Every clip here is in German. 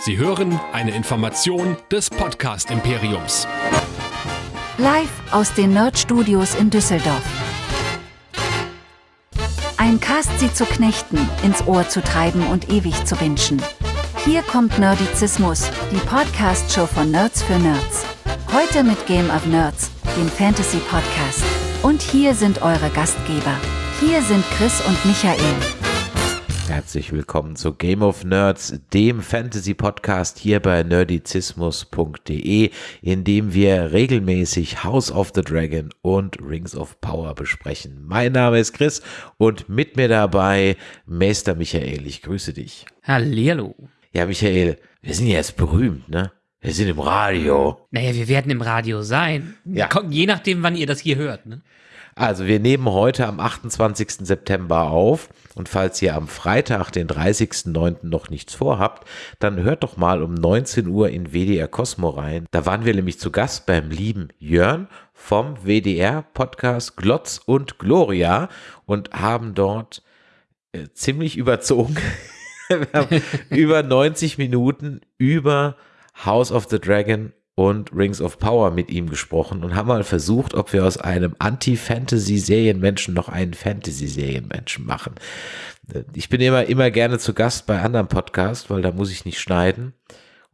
Sie hören eine Information des Podcast Imperiums. Live aus den Nerd Studios in Düsseldorf. Ein Cast sie zu knechten, ins Ohr zu treiben und ewig zu wünschen. Hier kommt Nerdizismus, die Podcast-Show von Nerds für Nerds. Heute mit Game of Nerds, dem Fantasy-Podcast. Und hier sind eure Gastgeber. Hier sind Chris und Michael. Herzlich willkommen zu Game of Nerds, dem Fantasy-Podcast hier bei nerdizismus.de, in dem wir regelmäßig House of the Dragon und Rings of Power besprechen. Mein Name ist Chris und mit mir dabei Meister Michael. Ich grüße dich. Hallihallo. Ja, Michael, wir sind ja jetzt berühmt, ne? Wir sind im Radio. Naja, wir werden im Radio sein. Ja. Je nachdem, wann ihr das hier hört. Ne? Also wir nehmen heute am 28. September auf und falls ihr am Freitag, den 30.09. noch nichts vorhabt, dann hört doch mal um 19 Uhr in WDR Cosmo rein. Da waren wir nämlich zu Gast beim lieben Jörn vom WDR Podcast Glotz und Gloria und haben dort äh, ziemlich überzogen. über 90 Minuten über House of the Dragon und Rings of Power mit ihm gesprochen und haben mal versucht, ob wir aus einem Anti-Fantasy-Serienmenschen noch einen Fantasy-Serienmenschen machen. Ich bin immer, immer gerne zu Gast bei anderen Podcasts, weil da muss ich nicht schneiden.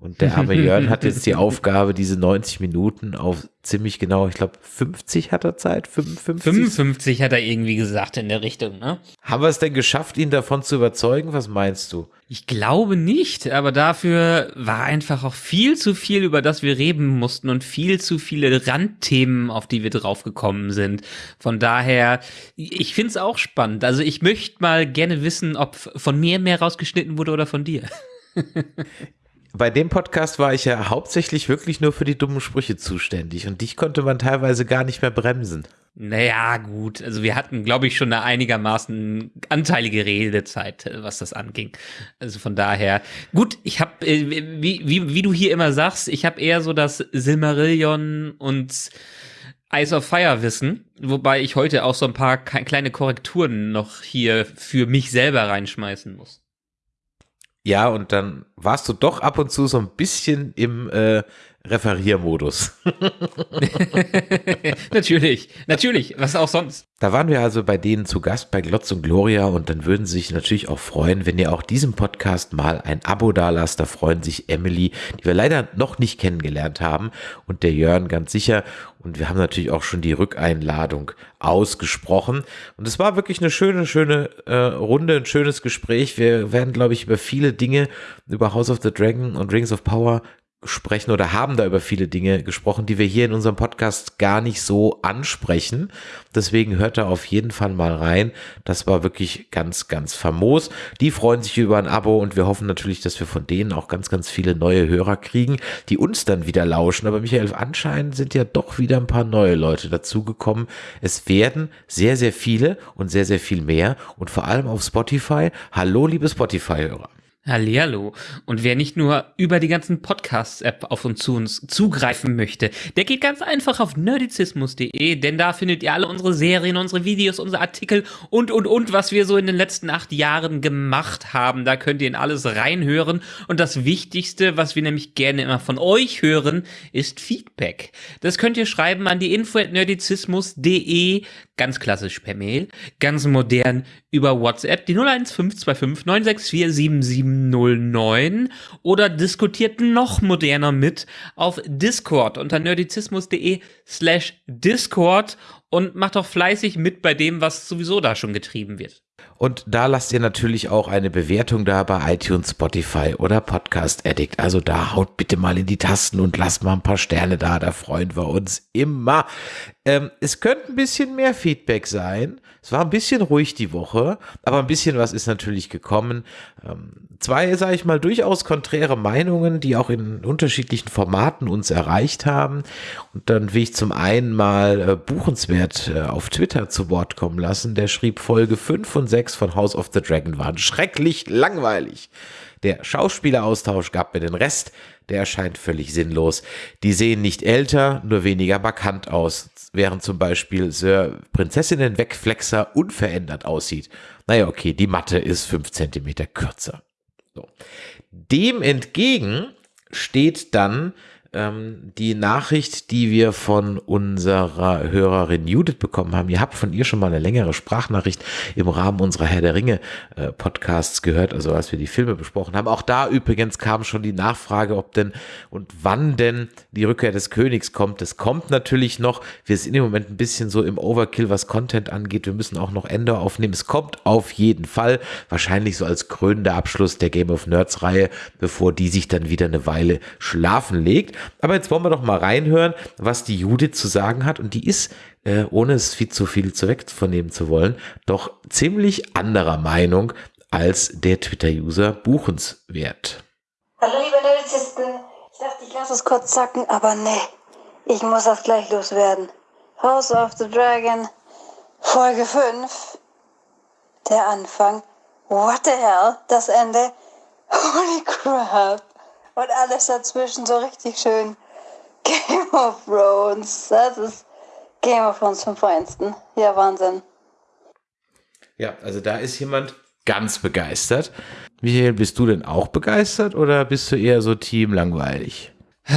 Und der arme Jörn hat jetzt die Aufgabe, diese 90 Minuten auf ziemlich genau, ich glaube 50 hat er Zeit, 55. 55 hat er irgendwie gesagt in der Richtung. Ne? Haben wir es denn geschafft, ihn davon zu überzeugen? Was meinst du? Ich glaube nicht, aber dafür war einfach auch viel zu viel, über das wir reden mussten und viel zu viele Randthemen, auf die wir draufgekommen sind. Von daher, ich find's auch spannend. Also ich möchte mal gerne wissen, ob von mir mehr rausgeschnitten wurde oder von dir. Bei dem Podcast war ich ja hauptsächlich wirklich nur für die dummen Sprüche zuständig und dich konnte man teilweise gar nicht mehr bremsen. Naja, gut. Also wir hatten, glaube ich, schon eine einigermaßen anteilige Redezeit, äh, was das anging. Also von daher, gut, ich habe, äh, wie, wie, wie du hier immer sagst, ich habe eher so das Silmarillion und Eyes of Fire Wissen, wobei ich heute auch so ein paar kleine Korrekturen noch hier für mich selber reinschmeißen muss. Ja, und dann warst du doch ab und zu so ein bisschen im äh, Referiermodus. natürlich, natürlich, was auch sonst. Da waren wir also bei denen zu Gast bei Glotz und Gloria und dann würden sie sich natürlich auch freuen, wenn ihr auch diesem Podcast mal ein Abo dalasst. Da freuen sich Emily, die wir leider noch nicht kennengelernt haben und der Jörn ganz sicher. Und wir haben natürlich auch schon die Rückeinladung ausgesprochen. Und es war wirklich eine schöne, schöne äh, Runde, ein schönes Gespräch. Wir werden, glaube ich, über viele Dinge, über House of the Dragon und Rings of Power sprechen oder haben da über viele Dinge gesprochen, die wir hier in unserem Podcast gar nicht so ansprechen. Deswegen hört da auf jeden Fall mal rein. Das war wirklich ganz, ganz famos. Die freuen sich über ein Abo und wir hoffen natürlich, dass wir von denen auch ganz, ganz viele neue Hörer kriegen, die uns dann wieder lauschen. Aber Michael, anscheinend sind ja doch wieder ein paar neue Leute dazugekommen. Es werden sehr, sehr viele und sehr, sehr viel mehr und vor allem auf Spotify. Hallo, liebe Spotify-Hörer. Hallihallo. Und wer nicht nur über die ganzen Podcasts-App auf uns zu uns zugreifen möchte, der geht ganz einfach auf nerdizismus.de, denn da findet ihr alle unsere Serien, unsere Videos, unsere Artikel und, und, und, was wir so in den letzten acht Jahren gemacht haben. Da könnt ihr in alles reinhören. Und das Wichtigste, was wir nämlich gerne immer von euch hören, ist Feedback. Das könnt ihr schreiben an die info at nerdizismus.de, ganz klassisch per Mail, ganz modern über WhatsApp, die 01525 964 7709 oder diskutiert noch moderner mit auf Discord unter nerdizismus.de slash Discord und macht doch fleißig mit bei dem, was sowieso da schon getrieben wird. Und da lasst ihr natürlich auch eine Bewertung da bei iTunes, Spotify oder Podcast Addict. Also da haut bitte mal in die Tasten und lasst mal ein paar Sterne da, da freuen wir uns immer. Ähm, es könnte ein bisschen mehr Feedback sein. Es war ein bisschen ruhig die Woche, aber ein bisschen was ist natürlich gekommen. Ähm, zwei, sage ich mal, durchaus konträre Meinungen, die auch in unterschiedlichen Formaten uns erreicht haben. Und dann will ich zum einen mal äh, Buchenswert äh, auf Twitter zu Wort kommen lassen. Der schrieb Folge 5 und 6 von House of the Dragon waren schrecklich langweilig. Der Schauspieleraustausch gab mir den Rest, der erscheint völlig sinnlos. Die sehen nicht älter, nur weniger markant aus, während zum Beispiel Sir Prinzessinnen Wegflexer unverändert aussieht. Naja, okay, die Matte ist 5 cm kürzer. So. Dem entgegen steht dann ähm, die Nachricht, die wir von unserer Hörerin Judith bekommen haben. Ihr habt von ihr schon mal eine längere Sprachnachricht im Rahmen unserer Herr der Ringe äh, Podcasts gehört, also als wir die Filme besprochen haben. Auch da übrigens kam schon die Nachfrage, ob denn und wann denn die Rückkehr des Königs kommt. Es kommt natürlich noch. Wir sind im Moment ein bisschen so im Overkill, was Content angeht. Wir müssen auch noch Ende aufnehmen. Es kommt auf jeden Fall. Wahrscheinlich so als krönender Abschluss der Game of Nerds Reihe, bevor die sich dann wieder eine Weile schlafen legt. Aber jetzt wollen wir doch mal reinhören, was die Judith zu sagen hat. Und die ist, äh, ohne es viel zu viel zu wegzunehmen zu wollen, doch ziemlich anderer Meinung als der Twitter-User buchenswert. Hallo liebe Nerdizisten, ich dachte, ich lasse es kurz zacken, aber nee, ich muss das gleich loswerden. House of the Dragon, Folge 5, der Anfang, what the hell, das Ende, holy crap. Und alles dazwischen so richtig schön. Game of Thrones. Das ist Game of Thrones vom Feinsten. Ja, Wahnsinn. Ja, also da ist jemand ganz begeistert. Michael, bist du denn auch begeistert oder bist du eher so Team langweilig?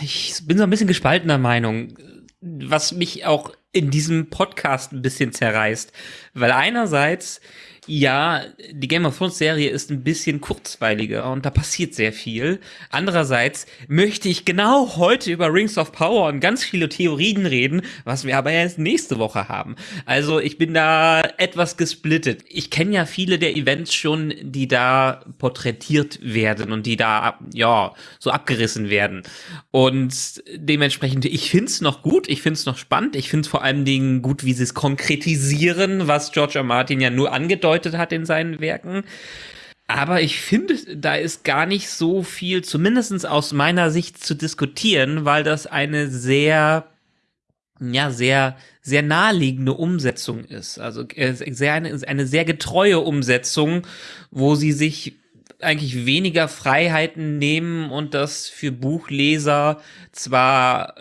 Ich bin so ein bisschen gespaltener Meinung, was mich auch in diesem Podcast ein bisschen zerreißt. Weil einerseits ja, die Game of Thrones Serie ist ein bisschen kurzweiliger und da passiert sehr viel. Andererseits möchte ich genau heute über Rings of Power und ganz viele Theorien reden, was wir aber erst nächste Woche haben. Also ich bin da etwas gesplittet. Ich kenne ja viele der Events schon, die da porträtiert werden und die da, ja, so abgerissen werden. Und dementsprechend, ich find's noch gut, ich find's noch spannend, ich find's vor allen Dingen gut, wie sie es konkretisieren, was George R. Martin ja nur angedeutet angedeutet hat in seinen Werken. Aber ich finde, da ist gar nicht so viel, zumindest aus meiner Sicht, zu diskutieren, weil das eine sehr, ja, sehr, sehr naheliegende Umsetzung ist. Also äh, sehr, eine, eine sehr getreue Umsetzung, wo sie sich eigentlich weniger Freiheiten nehmen und das für Buchleser zwar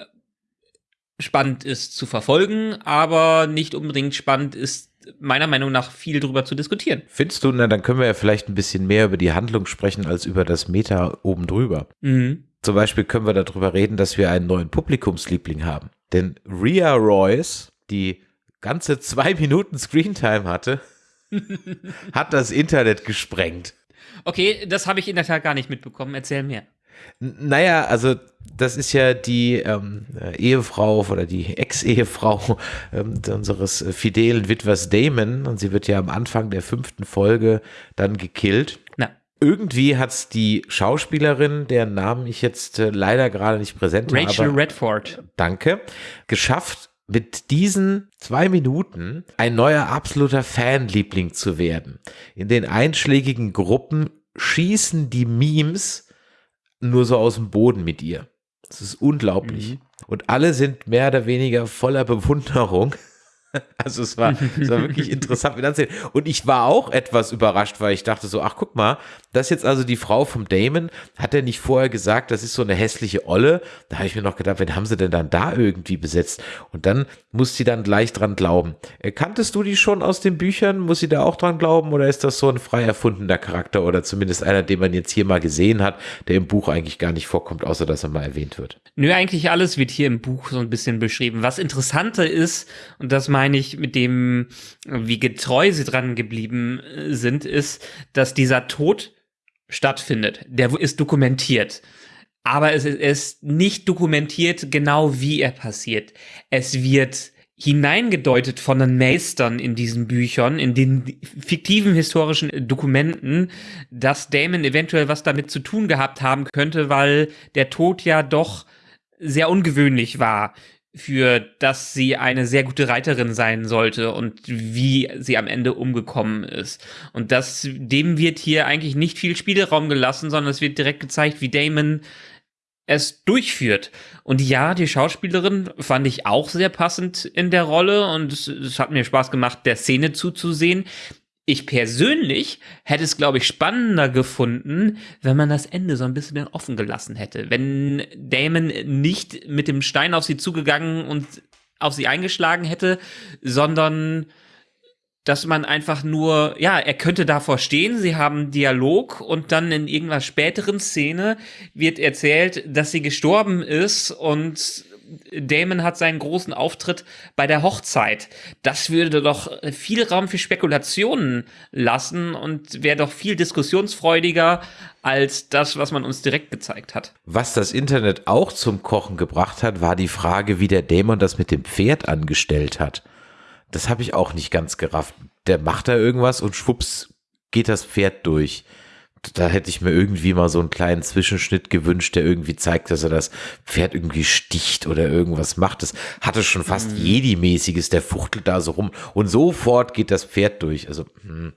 spannend ist zu verfolgen, aber nicht unbedingt spannend ist meiner Meinung nach viel drüber zu diskutieren. Findest du, na, dann können wir ja vielleicht ein bisschen mehr über die Handlung sprechen als über das Meta oben drüber. Mhm. Zum Beispiel können wir darüber reden, dass wir einen neuen Publikumsliebling haben. Denn Rhea Royce, die ganze zwei Minuten Screentime hatte, hat das Internet gesprengt. Okay, das habe ich in der Tat gar nicht mitbekommen. Erzähl mir. Naja, also das ist ja die ähm, Ehefrau oder die Ex-Ehefrau ähm, unseres fidelen Witwers Damon und sie wird ja am Anfang der fünften Folge dann gekillt. Na. Irgendwie hat es die Schauspielerin, deren Namen ich jetzt äh, leider gerade nicht präsent habe. Rachel Redford. Danke. Geschafft, mit diesen zwei Minuten ein neuer absoluter Fanliebling zu werden. In den einschlägigen Gruppen schießen die Memes nur so aus dem Boden mit ihr. Das ist unglaublich. Mhm. Und alle sind mehr oder weniger voller Bewunderung Also es war, es war wirklich interessant mit anzusehen. Und ich war auch etwas überrascht, weil ich dachte so, ach guck mal, das ist jetzt also die Frau vom Damon. Hat er nicht vorher gesagt, das ist so eine hässliche Olle? Da habe ich mir noch gedacht, wen haben sie denn dann da irgendwie besetzt? Und dann muss sie dann gleich dran glauben. Äh, kanntest du die schon aus den Büchern? Muss sie da auch dran glauben? Oder ist das so ein frei erfundener Charakter oder zumindest einer, den man jetzt hier mal gesehen hat, der im Buch eigentlich gar nicht vorkommt, außer dass er mal erwähnt wird? Nö, eigentlich alles wird hier im Buch so ein bisschen beschrieben. Was interessanter ist, und das meine ich mit dem, wie getreu sie dran geblieben äh, sind, ist, dass dieser Tod stattfindet. Der ist dokumentiert. Aber es ist nicht dokumentiert genau, wie er passiert. Es wird hineingedeutet von den Meistern in diesen Büchern, in den fiktiven historischen Dokumenten, dass Damon eventuell was damit zu tun gehabt haben könnte, weil der Tod ja doch sehr ungewöhnlich war für dass sie eine sehr gute Reiterin sein sollte und wie sie am Ende umgekommen ist. Und das, dem wird hier eigentlich nicht viel Spielraum gelassen, sondern es wird direkt gezeigt, wie Damon es durchführt. Und ja, die Schauspielerin fand ich auch sehr passend in der Rolle und es, hat mir Spaß gemacht, der Szene zuzusehen. Ich persönlich hätte es, glaube ich, spannender gefunden, wenn man das Ende so ein bisschen offen gelassen hätte. Wenn Damon nicht mit dem Stein auf sie zugegangen und auf sie eingeschlagen hätte, sondern dass man einfach nur, ja, er könnte davor stehen, sie haben Dialog und dann in irgendeiner späteren Szene wird erzählt, dass sie gestorben ist und Damon hat seinen großen Auftritt bei der Hochzeit. Das würde doch viel Raum für Spekulationen lassen und wäre doch viel diskussionsfreudiger als das, was man uns direkt gezeigt hat. Was das Internet auch zum Kochen gebracht hat, war die Frage, wie der Dämon das mit dem Pferd angestellt hat. Das habe ich auch nicht ganz gerafft. Der macht da irgendwas und schwupps geht das Pferd durch da hätte ich mir irgendwie mal so einen kleinen Zwischenschnitt gewünscht, der irgendwie zeigt, dass er das Pferd irgendwie sticht oder irgendwas macht. Das hatte schon fast mhm. Jedi-mäßiges, der fuchtelt da so rum und sofort geht das Pferd durch. Also, hm,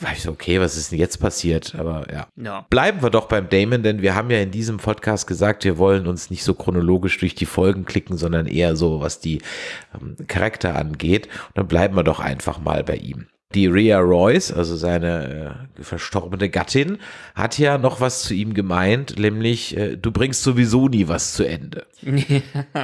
war ich so, okay, was ist denn jetzt passiert? Aber ja. ja. Bleiben wir doch beim Damon, denn wir haben ja in diesem Podcast gesagt, wir wollen uns nicht so chronologisch durch die Folgen klicken, sondern eher so, was die ähm, Charakter angeht. Und dann bleiben wir doch einfach mal bei ihm. Die Rhea Royce, also seine äh, verstorbene Gattin, hat ja noch was zu ihm gemeint, nämlich äh, du bringst sowieso nie was zu Ende.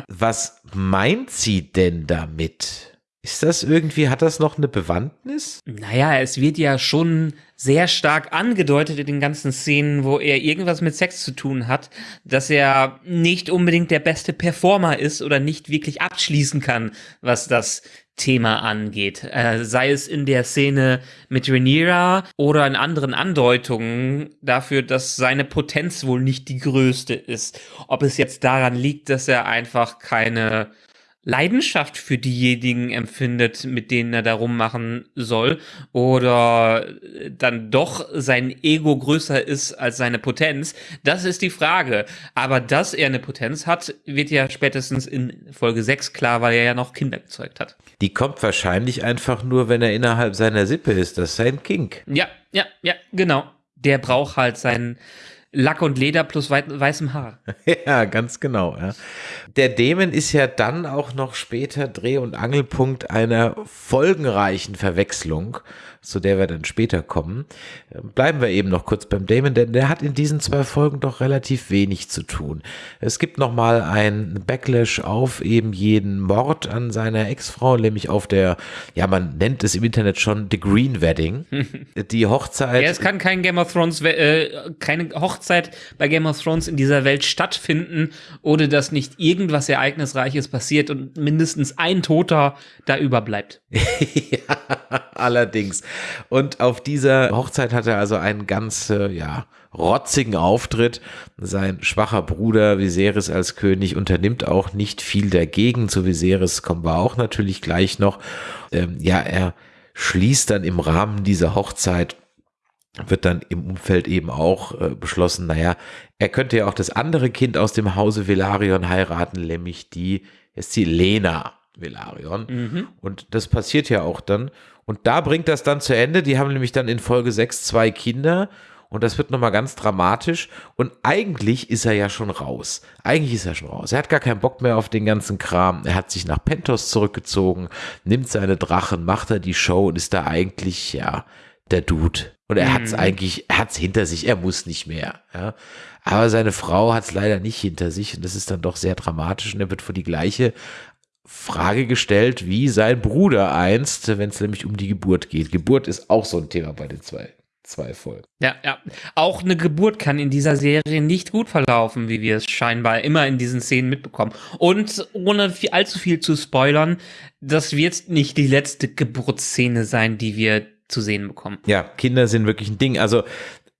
was meint sie denn damit? Ist das irgendwie, hat das noch eine Bewandtnis? Naja, es wird ja schon sehr stark angedeutet in den ganzen Szenen, wo er irgendwas mit Sex zu tun hat, dass er nicht unbedingt der beste Performer ist oder nicht wirklich abschließen kann, was das Thema angeht. Äh, sei es in der Szene mit Rhaenyra oder in anderen Andeutungen dafür, dass seine Potenz wohl nicht die größte ist. Ob es jetzt daran liegt, dass er einfach keine Leidenschaft für diejenigen empfindet, mit denen er darum machen soll, oder dann doch sein Ego größer ist als seine Potenz, das ist die Frage. Aber dass er eine Potenz hat, wird ja spätestens in Folge 6 klar, weil er ja noch Kinder gezeugt hat. Die kommt wahrscheinlich einfach nur, wenn er innerhalb seiner Sippe ist. Das ist sein Kink. Ja, ja, ja, genau. Der braucht halt seinen Lack und Leder plus wei weißem Haar. Ja, ganz genau. Ja. Der Dämon ist ja dann auch noch später Dreh- und Angelpunkt einer folgenreichen Verwechslung zu der wir dann später kommen. Bleiben wir eben noch kurz beim Damon, denn der hat in diesen zwei Folgen doch relativ wenig zu tun. Es gibt noch mal ein Backlash auf eben jeden Mord an seiner Ex-Frau, nämlich auf der, ja, man nennt es im Internet schon The Green Wedding. Die Hochzeit. Ja, es kann kein Game of Thrones, äh, keine Hochzeit bei Game of Thrones in dieser Welt stattfinden, ohne dass nicht irgendwas Ereignisreiches passiert und mindestens ein Toter da überbleibt. ja, allerdings. Und auf dieser Hochzeit hat er also einen ganz, äh, ja, rotzigen Auftritt. Sein schwacher Bruder Viserys als König unternimmt auch nicht viel dagegen. Zu Viserys kommen wir auch natürlich gleich noch. Ähm, ja, er schließt dann im Rahmen dieser Hochzeit wird dann im Umfeld eben auch äh, beschlossen, naja, er könnte ja auch das andere Kind aus dem Hause Velarion heiraten, nämlich die, ist die Lena Velarion. Mhm. Und das passiert ja auch dann. Und da bringt das dann zu Ende. Die haben nämlich dann in Folge 6 zwei Kinder. Und das wird nochmal ganz dramatisch. Und eigentlich ist er ja schon raus. Eigentlich ist er schon raus. Er hat gar keinen Bock mehr auf den ganzen Kram. Er hat sich nach Pentos zurückgezogen, nimmt seine Drachen, macht er die Show und ist da eigentlich, ja, der Dude. Und er mhm. hat es eigentlich, er hat es hinter sich, er muss nicht mehr. Ja. Aber seine Frau hat es leider nicht hinter sich und das ist dann doch sehr dramatisch und er wird vor die gleiche Frage gestellt, wie sein Bruder einst, wenn es nämlich um die Geburt geht. Geburt ist auch so ein Thema bei den zwei, zwei Folgen. Ja, ja. Auch eine Geburt kann in dieser Serie nicht gut verlaufen, wie wir es scheinbar immer in diesen Szenen mitbekommen. Und ohne viel, allzu viel zu spoilern, das wird nicht die letzte Geburtsszene sein, die wir zu sehen bekommen. Ja, Kinder sind wirklich ein Ding. Also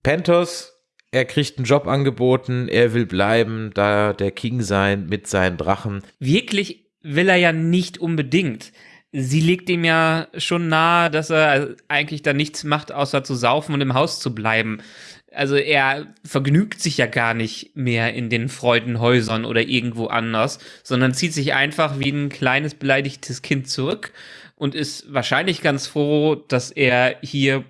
Pentos er kriegt einen Job angeboten, er will bleiben, da der King sein mit seinen Drachen. Wirklich will er ja nicht unbedingt. Sie legt ihm ja schon nahe, dass er eigentlich da nichts macht, außer zu saufen und im Haus zu bleiben. Also er vergnügt sich ja gar nicht mehr in den Freudenhäusern oder irgendwo anders, sondern zieht sich einfach wie ein kleines beleidigtes Kind zurück und ist wahrscheinlich ganz froh, dass er hier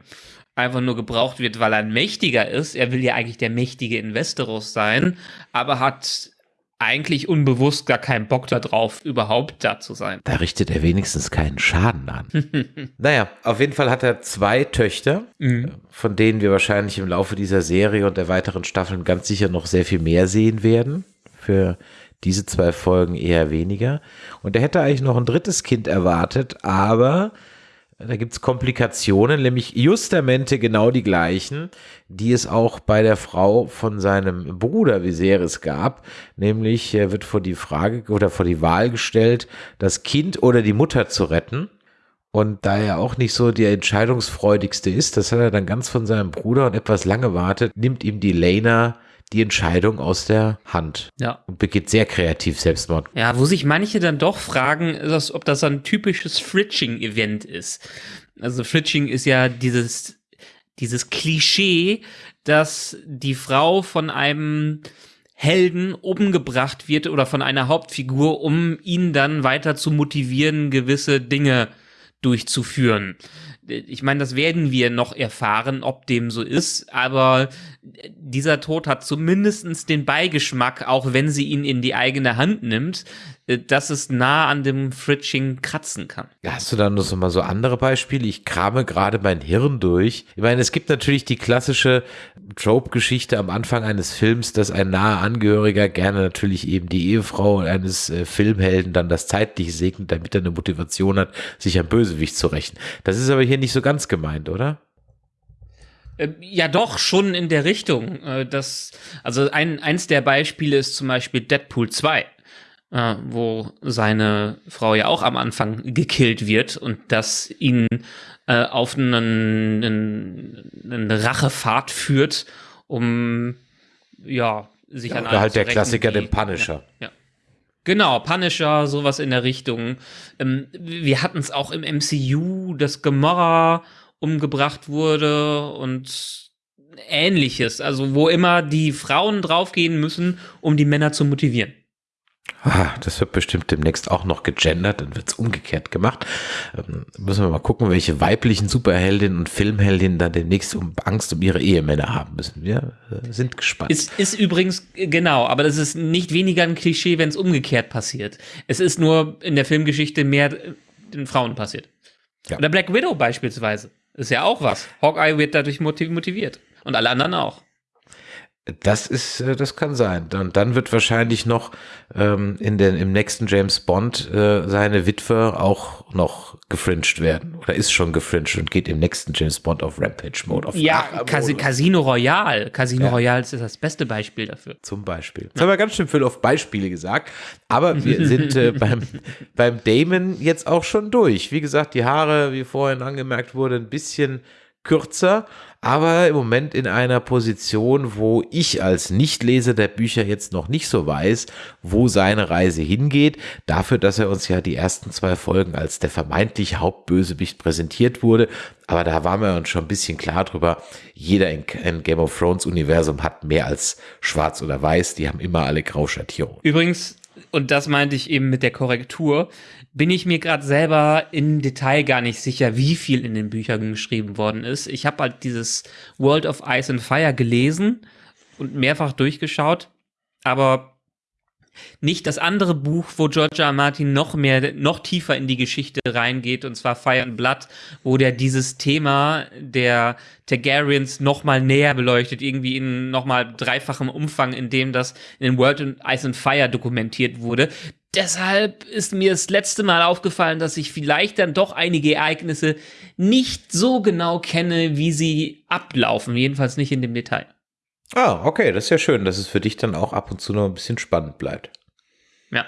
einfach nur gebraucht wird, weil er ein Mächtiger ist. Er will ja eigentlich der mächtige Investoros sein, aber hat eigentlich unbewusst gar keinen Bock darauf, überhaupt da zu sein. Da richtet er wenigstens keinen Schaden an. naja, auf jeden Fall hat er zwei Töchter, mhm. von denen wir wahrscheinlich im Laufe dieser Serie und der weiteren Staffeln ganz sicher noch sehr viel mehr sehen werden. Für diese zwei Folgen eher weniger. Und er hätte eigentlich noch ein drittes Kind erwartet, aber Da gibt es Komplikationen, nämlich justamente genau die gleichen, die es auch bei der Frau von seinem Bruder Viserys gab. Nämlich er wird vor die Frage oder vor die Wahl gestellt, das Kind oder die Mutter zu retten. Und da er auch nicht so der entscheidungsfreudigste ist, das hat er dann ganz von seinem Bruder und etwas lange wartet, nimmt ihm die Lena die Entscheidung aus der Hand Ja. und begeht sehr kreativ Selbstmord. Ja, wo sich manche dann doch fragen, ist das, ob das ein typisches Fritching-Event ist. Also Fritching ist ja dieses, dieses Klischee, dass die Frau von einem Helden umgebracht wird oder von einer Hauptfigur, um ihn dann weiter zu motivieren, gewisse Dinge durchzuführen. Ich meine, das werden wir noch erfahren, ob dem so ist, aber dieser Tod hat zumindestens den Beigeschmack, auch wenn sie ihn in die eigene Hand nimmt, äh, dass es nah an dem Fritching kratzen kann. Hast du da noch so mal so andere Beispiele? Ich krame gerade mein Hirn durch. Ich meine, es gibt natürlich die klassische Trope-Geschichte am Anfang eines Films, dass ein naher Angehöriger gerne natürlich eben die Ehefrau eines äh, Filmhelden dann das zeitlich segnet, damit er eine Motivation hat, sich am Bösewicht zu rächen. Das ist aber hier nicht so ganz gemeint, oder? Äh, Ja, doch, schon in der Richtung. Äh, Das, also ein, eins der Beispiele ist zum Beispiel Deadpool 2, äh, wo seine Frau ja auch am Anfang gekillt wird und das ihn äh, auf einen, einen, eine Rachefahrt führt, um ja, sich an Oder halt der Klassiker, den Punisher. Ja, ja. Genau, Punisher, sowas in der Richtung. Ähm, wir hatten es auch im MCU, dass Gamora umgebracht wurde und ähnliches. Also wo immer die Frauen draufgehen müssen, um die Männer zu motivieren. Ah, das wird bestimmt demnächst auch noch gegendert, dann wird's umgekehrt gemacht. Ähm, müssen wir mal gucken, welche weiblichen Superheldinnen und Filmheldinnen dann demnächst um Angst um ihre Ehemänner haben müssen. Wir äh, sind gespannt. Ist, ist übrigens, äh, genau, aber das ist nicht weniger ein Klischee, wenn es umgekehrt passiert. Es ist nur in der Filmgeschichte mehr äh, den Frauen passiert. Ja. Oder Black Widow beispielsweise. Ist ja auch was. Hawkeye wird dadurch motiv- motiviert. Und alle anderen auch. Das ist, äh, das kann sein. Und dann wird wahrscheinlich noch ähm, in den, im nächsten James Bond äh, seine Witwe auch noch gefringed werden. Oder ist schon gefringed und geht im nächsten James Bond auf Rampage-Mode. Auf Ja. Casi Casino Royale. Casino Ja. Royale ist das beste Beispiel dafür. Zum Beispiel. Das haben wir ganz schön viel auf Beispiele gesagt. Aber wir sind äh, beim, beim Damon jetzt auch schon durch. Wie gesagt, die Haare, wie vorhin angemerkt wurde, ein bisschen kürzer, aber im Moment in einer Position, wo ich als Nichtleser der Bücher jetzt noch nicht so weiß, wo seine Reise hingeht. Dafür, dass er uns ja die ersten zwei Folgen als der vermeintliche Hauptbösewicht präsentiert wurde. Aber da waren wir uns schon ein bisschen klar drüber. Jeder in, in Game of Thrones Universum hat mehr als schwarz oder weiß. Die haben immer alle Grauschattierungen. Übrigens, und das meinte ich eben mit der Korrektur, bin ich mir gerade selber im Detail gar nicht sicher, wie viel in den Büchern geschrieben worden ist. Ich habe halt dieses World of Ice and Fire gelesen und mehrfach durchgeschaut, aber nicht das andere Buch, wo George R. Martin noch mehr, noch tiefer in die Geschichte reingeht, und zwar Fire and Blood, wo der dieses Thema der Targaryens noch mal näher beleuchtet, irgendwie in noch mal dreifachem Umfang, in dem das in den World of Ice and Fire dokumentiert wurde. Deshalb ist mir das letzte Mal aufgefallen, dass ich vielleicht dann doch einige Ereignisse nicht so genau kenne, wie sie ablaufen, jedenfalls nicht in dem Detail. Ah, okay, das ist ja schön, dass es für dich dann auch ab und zu noch ein bisschen spannend bleibt. Ja.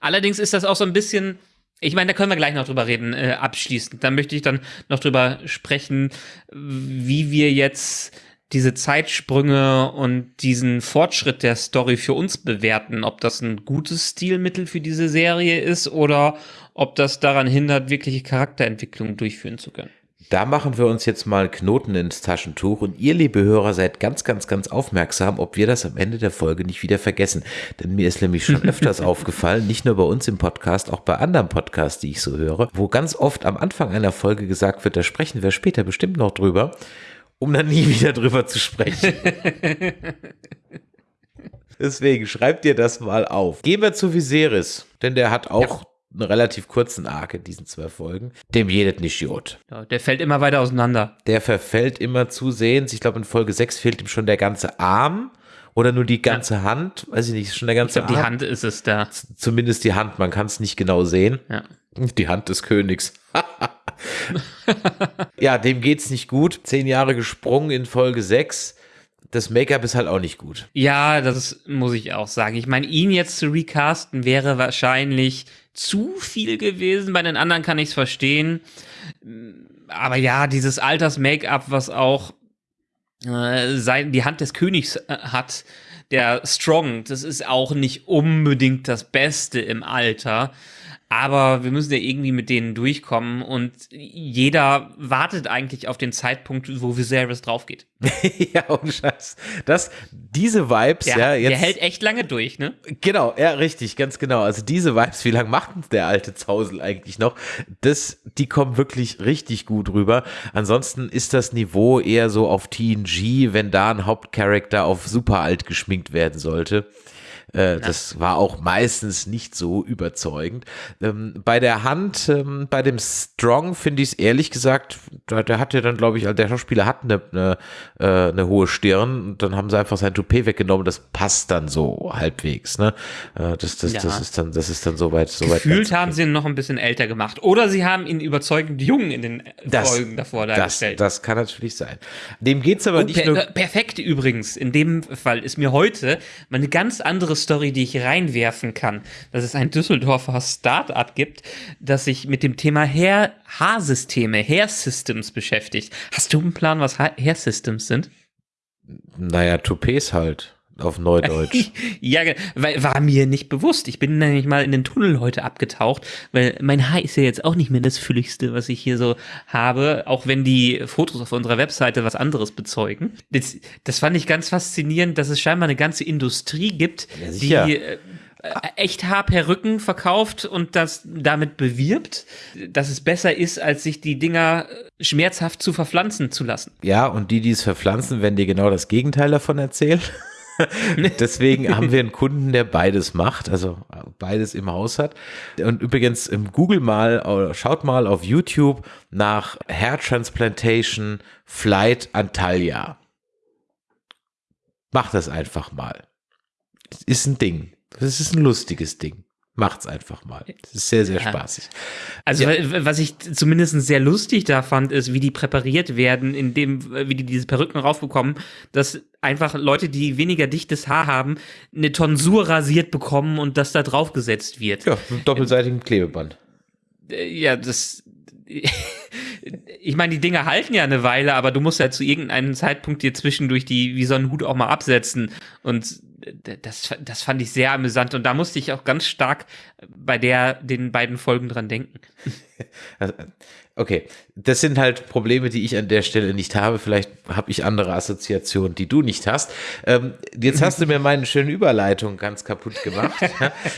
Allerdings ist das auch so ein bisschen, ich meine, da können wir gleich noch drüber reden, äh, abschließend. Dann möchte ich dann noch drüber sprechen, wie wir jetzt diese Zeitsprünge und diesen Fortschritt der Story für uns bewerten, ob das ein gutes Stilmittel für diese Serie ist oder ob das daran hindert, wirkliche Charakterentwicklung durchführen zu können. Da machen wir uns jetzt mal Knoten ins Taschentuch und ihr, liebe Hörer, seid ganz, ganz, ganz aufmerksam, ob wir das am Ende der Folge nicht wieder vergessen. Denn mir ist nämlich schon öfters aufgefallen, nicht nur bei uns im Podcast, auch bei anderen Podcasts, die ich so höre, wo ganz oft am Anfang einer Folge gesagt wird, da sprechen wir später bestimmt noch drüber, um dann nie wieder drüber zu sprechen. Deswegen schreibt ihr das mal auf. Gehen wir zu Viserys, denn der hat auch einen relativ kurzen Arc in diesen zwei Folgen. Dem jedet nicht Jod. Ja, der fällt immer weiter auseinander. Der verfällt immer zusehends. Ich glaube, in Folge 6 fehlt ihm schon der ganze Arm oder nur die ganze Hand. Weiß ich nicht, ist schon der Ich ganze glaube, die Arm. Hand ist es da. Zumindest die Hand, man kann es nicht genau sehen. Ja. Die Hand des Königs. ja, dem geht's nicht gut. Zehn Jahre gesprungen in Folge 6. Das Make-up ist halt auch nicht gut. Ja, das muss ich auch sagen. Ich meine, ihn jetzt zu recasten wäre wahrscheinlich zu viel gewesen. Bei den anderen kann ich es verstehen. Aber ja, dieses Alters-Make-up, was auch äh, die Hand des Königs äh, hat, der Strong, das ist auch nicht unbedingt das Beste im Alter. Aber wir müssen ja irgendwie mit denen durchkommen und jeder wartet eigentlich auf den Zeitpunkt, wo Viserys draufgeht. ja, und Scheiß. Das, diese Vibes, der, ja, jetzt. Der hält echt lange durch, ne? Genau, ja, richtig, ganz genau. Also diese Vibes, wie lange macht der alte Zausel eigentlich noch? Das, die kommen wirklich richtig gut rüber. Ansonsten ist das Niveau eher so auf TNG, wenn da ein Hauptcharakter auf super alt geschminkt werden sollte. Äh, das war auch meistens nicht so überzeugend. Ähm, bei der Hand, ähm, bei dem Strong finde ich es ehrlich gesagt, der, der hat ja dann, glaube ich, der Schauspieler hat eine, eine, äh, eine hohe Stirn und dann haben sie einfach sein Toupet weggenommen. Das passt dann so halbwegs. Ne? Äh, das, das, ja. das ist dann, das ist dann soweit. soweit Gefühlt haben sie ihn noch ein bisschen älter gemacht. Oder sie haben ihn überzeugend jung in den das, Folgen davor dargestellt. Das, das kann natürlich sein. Dem geht es aber oh, nicht per, nur. Perfekt übrigens. In dem Fall ist mir heute mal eine ganz andere Story, die ich reinwerfen kann, dass es ein Düsseldorfer Start-up gibt, das sich mit dem Thema Hair Haarsysteme, Hair Systems beschäftigt. Hast du einen Plan, was Hair Systems sind? Naja, Toupets halt auf Neudeutsch. ja, weil war mir nicht bewusst. Ich bin nämlich mal in den Tunnel heute abgetaucht, weil mein Haar ist ja jetzt auch nicht mehr das fülligste, was ich hier so habe, auch wenn die Fotos auf unserer Webseite was anderes bezeugen. Das, das fand ich ganz faszinierend, dass es scheinbar eine ganze Industrie gibt, ja, die äh, echt Haarperücken verkauft und das damit bewirbt, dass es besser ist, als sich die Dinger schmerzhaft zu verpflanzen zu lassen. Ja, und die, die es verpflanzen, werden dir genau das Gegenteil davon erzählen. Deswegen haben wir einen Kunden, der beides macht, also beides im Haus hat. Und übrigens, Google mal, schaut mal auf YouTube nach Hair Transplantation Flight Antalya. Macht das einfach mal. Ist ein Ding. Das ist ein lustiges Ding. Macht's einfach mal. Das ist sehr, sehr ja. spaßig. Also, ja. was ich zumindest sehr lustig da fand, ist, wie die präpariert werden, indem, wie die diese Perücken raufbekommen, dass einfach Leute, die weniger dichtes Haar haben, eine Tonsur rasiert bekommen und das da draufgesetzt wird. Ja, mit doppelseitigem Klebeband. Äh, ja, das. ich meine, die Dinge halten ja eine Weile, aber du musst ja zu irgendeinem Zeitpunkt dir zwischendurch die, wie so einen Hut auch mal absetzen. Und das, das fand ich sehr amüsant und da musste ich auch ganz stark bei der, den beiden Folgen dran denken. Okay, das sind halt Probleme, die ich an der Stelle nicht habe. Vielleicht habe ich andere Assoziationen, die du nicht hast. Ähm, jetzt hast du mir meine schöne Überleitung ganz kaputt gemacht.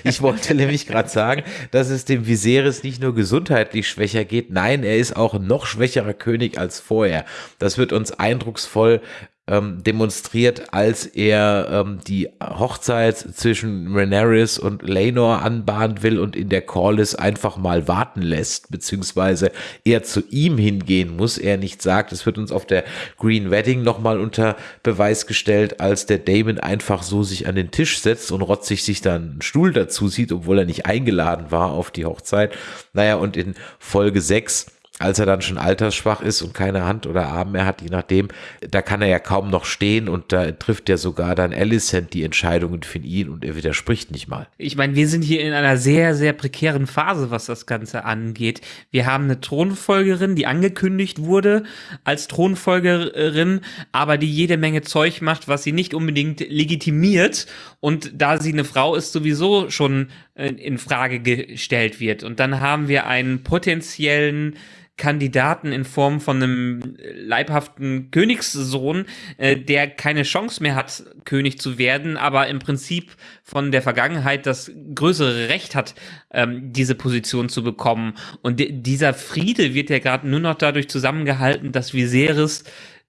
ich wollte nämlich gerade sagen, dass es dem Viserys nicht nur gesundheitlich schwächer geht, nein, er ist auch ein noch schwächerer König als vorher. Das wird uns eindrucksvoll ähm, demonstriert, als er ähm, die Hochzeit zwischen Rhaenyra und Laenor anbahnen will und in der Corliss einfach mal warten lässt, beziehungsweise er zu ihm hingehen muss, er nicht sagt. Es wird uns auf der Green Wedding nochmal unter Beweis gestellt, als der Damon einfach so sich an den Tisch setzt und rotzig sich dann einen Stuhl dazu sieht, obwohl er nicht eingeladen war auf die Hochzeit. Naja, und in Folge 6 als er dann schon altersschwach ist und keine Hand oder Arm mehr hat, je nachdem, da kann er ja kaum noch stehen und da trifft ja sogar dann Alicent die Entscheidungen für ihn und er widerspricht nicht mal. Ich meine, wir sind hier in einer sehr, sehr prekären Phase, was das Ganze angeht. Wir haben eine Thronfolgerin, die angekündigt wurde als Thronfolgerin, aber die jede Menge Zeug macht, was sie nicht unbedingt legitimiert und da sie eine Frau ist, sowieso schon äh, in Frage gestellt wird. Und dann haben wir einen potenziellen Kandidaten in Form von einem leibhaften Königssohn, äh, der keine Chance mehr hat, König zu werden, aber im Prinzip von der Vergangenheit das größere Recht hat, ähm, diese Position zu bekommen. Und dieser Friede wird ja gerade nur noch dadurch zusammengehalten, dass Viserys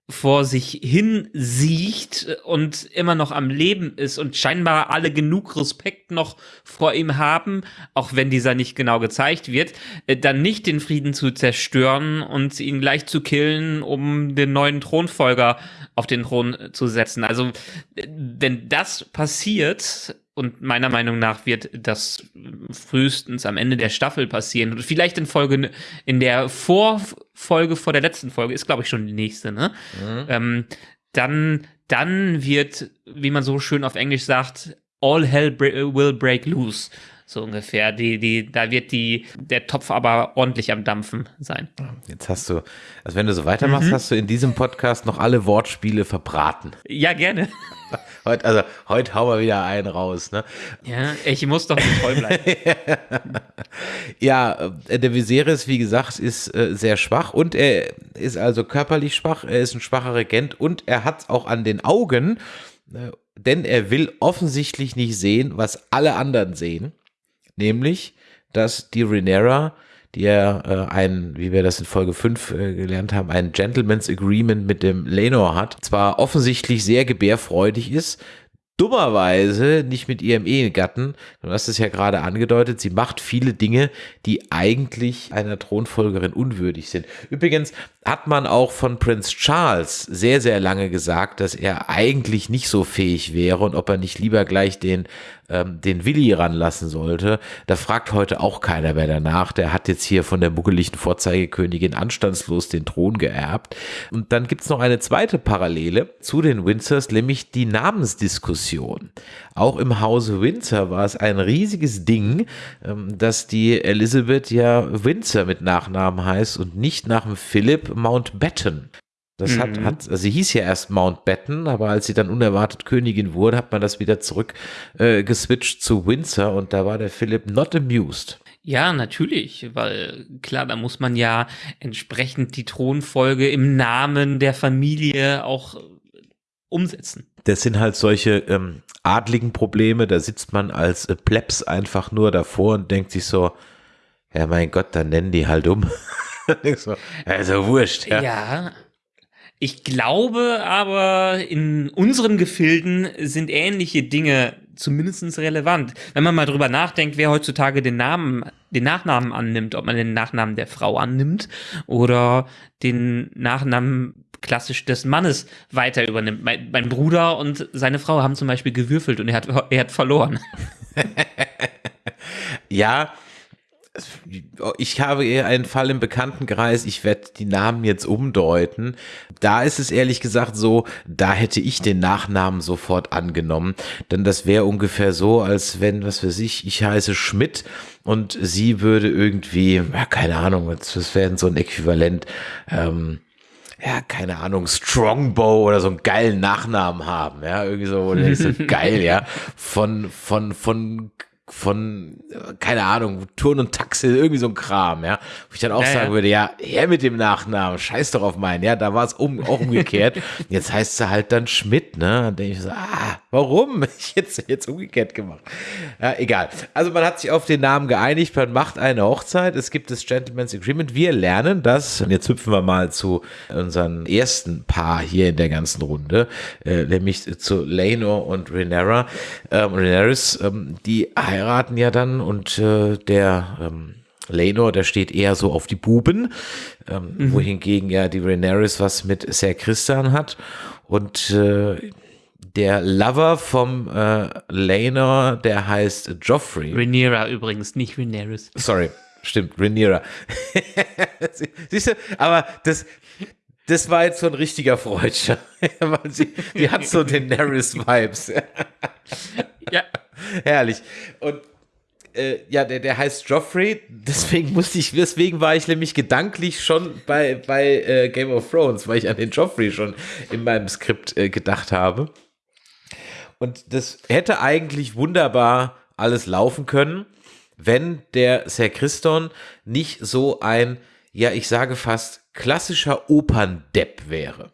vor sich hin sieht und immer noch am Leben ist und scheinbar alle genug Respekt noch vor ihm haben, auch wenn dieser nicht genau gezeigt wird, äh, dann nicht den Frieden zu zerstören und ihn gleich zu killen, um den neuen Thronfolger auf den Thron zu setzen. Also, wenn das passiert, und meiner Meinung nach wird das frühestens am Ende der Staffel passieren. Und vielleicht in Folge, in der Vorfolge vor der letzten Folge, ist glaube ich schon die nächste, ne? Mhm. Ähm, dann, dann wird, wie man so schön auf Englisch sagt, all hell will break loose so ungefähr. Die, die, da wird die, der Topf aber ordentlich am Dampfen sein. Jetzt hast du, also wenn du so weitermachst, mhm. hast du in diesem Podcast noch alle Wortspiele verbraten. Ja, gerne. Heute, also heute hauen wir wieder einen raus, ne? Ja, ich muss doch nicht treu bleiben. ja, äh, der Viserys, wie gesagt, ist äh, sehr schwach und er ist also körperlich schwach, er ist ein schwacher Regent und er hat auch an den Augen, äh, denn er will offensichtlich nicht sehen, was alle anderen sehen nämlich, dass die Renera, die ja äh, ein, wie wir das in Folge 5 äh, gelernt haben, ein Gentleman's Agreement mit dem Lenor hat, zwar offensichtlich sehr gebärfreudig ist, dummerweise nicht mit ihrem Ehegatten. Du hast es ja gerade angedeutet, sie macht viele Dinge, die eigentlich einer Thronfolgerin unwürdig sind. Übrigens hat man auch von Prinz Charles sehr, sehr lange gesagt, dass er eigentlich nicht so fähig wäre und ob er nicht lieber gleich den ähm, den Willi ranlassen sollte. Da fragt heute auch keiner mehr danach. Der hat jetzt hier von der muggeligen Vorzeigekönigin anstandslos den Thron geerbt. Und dann gibt's noch eine zweite Parallele zu den Windsors, nämlich die Namensdiskussion. Auch im Hause Windsor war es ein riesiges Ding, ähm, dass die Elizabeth ja Windsor mit Nachnamen heißt und nicht nach dem Philip Mountbatten. Das mhm. hat, hat, also sie hieß ja erst Mountbatten, aber als sie dann unerwartet Königin wurde, hat man das wieder zurück äh, geswitcht zu Windsor und da war der Philipp not amused. Ja, natürlich, weil klar, da muss man ja entsprechend die Thronfolge im Namen der Familie auch umsetzen. Das sind halt solche ähm, adligen Probleme, da sitzt man als äh, Plebs einfach nur davor und denkt sich so, ja mein Gott, dann nennen die halt um. so, also wurscht. Ja. ja, ich glaube aber, in unseren Gefilden sind ähnliche Dinge zumindest relevant. Wenn man mal drüber nachdenkt, wer heutzutage den Namen, den Nachnamen annimmt, ob man den Nachnamen der Frau annimmt oder den Nachnamen klassisch des Mannes weiter übernimmt. Mein, mein Bruder und seine Frau haben zum Beispiel gewürfelt und er hat, er hat verloren. ja, ich habe eher einen Fall im Bekanntenkreis, ich werde die Namen jetzt umdeuten. Da ist es ehrlich gesagt so, da hätte ich den Nachnamen sofort angenommen. Denn das wäre ungefähr so, als wenn, was weiß ich, ich heiße Schmidt und sie würde irgendwie, ja, keine Ahnung, das wäre so ein Äquivalent, ähm, ja, keine Ahnung, Strongbow oder so einen geilen Nachnamen haben, ja, irgendwie so, so geil, ja, von, von, von von, keine Ahnung, Turn und Taxi, irgendwie so ein Kram, ja. Wo ich dann auch ja, sagen würde, ja, her mit dem Nachnamen, scheiß doch auf meinen, ja, da war es um, auch umgekehrt. Jetzt heißt sie halt dann Schmidt, ne? Und denke ich so, ah, warum? Ich jetzt, jetzt umgekehrt gemacht. Ja, egal. Also man hat sich auf den Namen geeinigt, man macht eine Hochzeit, es gibt das Gentleman's Agreement. Wir lernen das, und jetzt hüpfen wir mal zu unseren ersten Paar hier in der ganzen Runde, äh, nämlich zu Leno und Renera, ähm, Renaris, ähm, die heiraten ja dann und äh, der ähm, Lenor, der steht eher so auf die Buben, ähm, mhm. wohingegen ja die Rhaenyra was mit Ser Christian hat und äh, der Lover vom äh, Lenor, der heißt Joffrey. Rhaenyra übrigens, nicht Rhaenyra. Sorry, stimmt, Rhaenyra. Siehst du, aber das, das war jetzt so ein richtiger Freudscher. sie, die hat so den Daenerys-Vibes. ja. Herrlich. Und äh, ja, der, der heißt Joffrey, deswegen musste ich, deswegen war ich nämlich gedanklich schon bei, bei äh, Game of Thrones, weil ich an den Joffrey schon in meinem Skript äh, gedacht habe. Und das hätte eigentlich wunderbar alles laufen können, wenn der Sir Christon nicht so ein, ja, ich sage fast klassischer Operndepp wäre.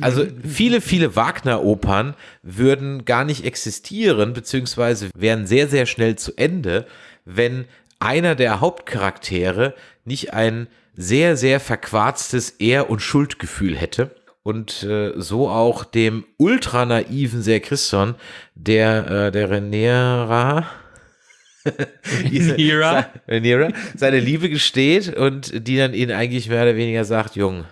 Also viele, viele Wagner-Opern würden gar nicht existieren, beziehungsweise wären sehr, sehr schnell zu Ende, wenn einer der Hauptcharaktere nicht ein sehr, sehr verquarztes Ehr- und Schuldgefühl hätte. Und äh, so auch dem ultra naiven Ser Christon, der, äh, der Renera, Renera. seine Liebe gesteht und die dann ihn eigentlich mehr oder weniger sagt, Jung,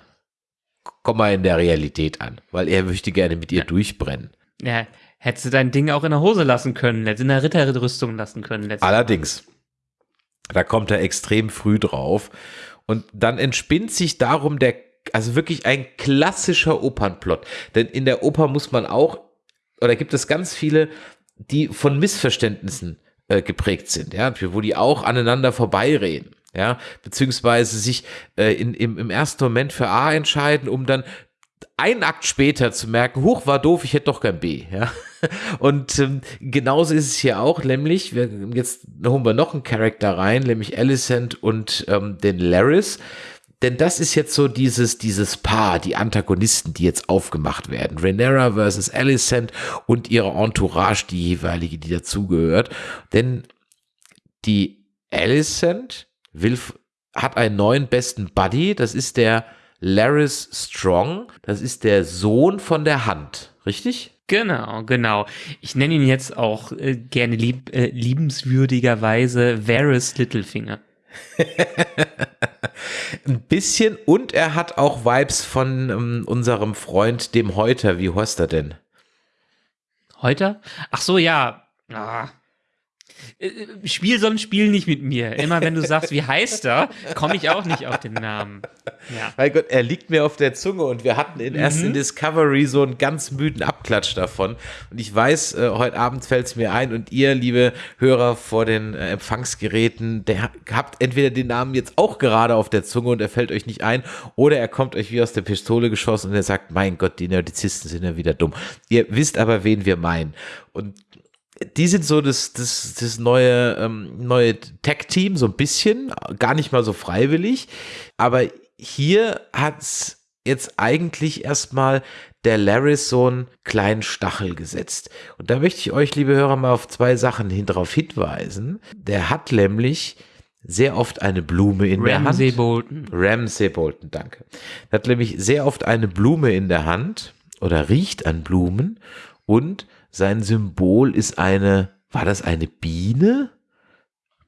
komm mal in der Realität an, weil er möchte gerne mit ihr ja. durchbrennen. Ja, Hättest du dein Ding auch in der Hose lassen können, hättest in der Ritterrüstung lassen können. Allerdings, da kommt er extrem früh drauf. Und dann entspinnt sich darum der, also wirklich ein klassischer Opernplot. Denn in der Oper muss man auch, oder gibt es ganz viele, die von Missverständnissen äh, geprägt sind, ja, wo die auch aneinander vorbeireden. Ja, beziehungsweise sich äh, in, im, im ersten Moment für A entscheiden, um dann einen Akt später zu merken, huch, war doof, ich hätte doch kein B. Ja? Und ähm, genauso ist es hier auch, nämlich, wir, jetzt holen wir noch einen Charakter rein, nämlich Alicent und ähm, den Laris. Denn das ist jetzt so dieses, dieses Paar, die Antagonisten, die jetzt aufgemacht werden. Rhaenyra versus Alicent und ihre Entourage, die jeweilige, die dazugehört. Denn die Alicent will, hat einen neuen besten Buddy, das ist der Laris Strong, das ist der Sohn von der Hand, richtig? Genau, genau. Ich nenne ihn jetzt auch äh, gerne lieb, äh, liebenswürdigerweise Varys Littlefinger. Ein bisschen und er hat auch Vibes von ähm, unserem Freund, dem Häuter. Wie heißt er denn? Heute? Ach so, ja. Ah. Äh, Spiel so ein Spiel nicht mit mir. Immer wenn du sagst, wie heißt er, komme ich auch nicht auf den Namen. Ja. Mein Gott, er liegt mir auf der Zunge und wir hatten in, erst in Discovery so einen ganz müden Abklatsch davon. Und ich weiß, äh, heute Abend fällt es mir ein und ihr, liebe Hörer vor den äh, Empfangsgeräten, der habt entweder den Namen jetzt auch gerade auf der Zunge und er fällt euch nicht ein oder er kommt euch wie aus der Pistole geschossen und er sagt, mein Gott, die Nerdizisten sind ja wieder dumm. Ihr wisst aber, wen wir meinen. Und die sind so das, das, das neue, ähm, neue Tech-Team, so ein bisschen, gar nicht mal so freiwillig. Aber hier hat's jetzt eigentlich erstmal der Laris so einen kleinen Stachel gesetzt. Und da möchte ich euch, liebe Hörer, mal auf zwei Sachen hin drauf hinweisen. Der hat nämlich sehr oft eine Blume in der Hand. Ramsay Bolton. Ramsay Bolton, danke. Er hat nämlich sehr oft eine Blume in der Hand oder riecht an Blumen und sein Symbol ist eine, war das eine Biene?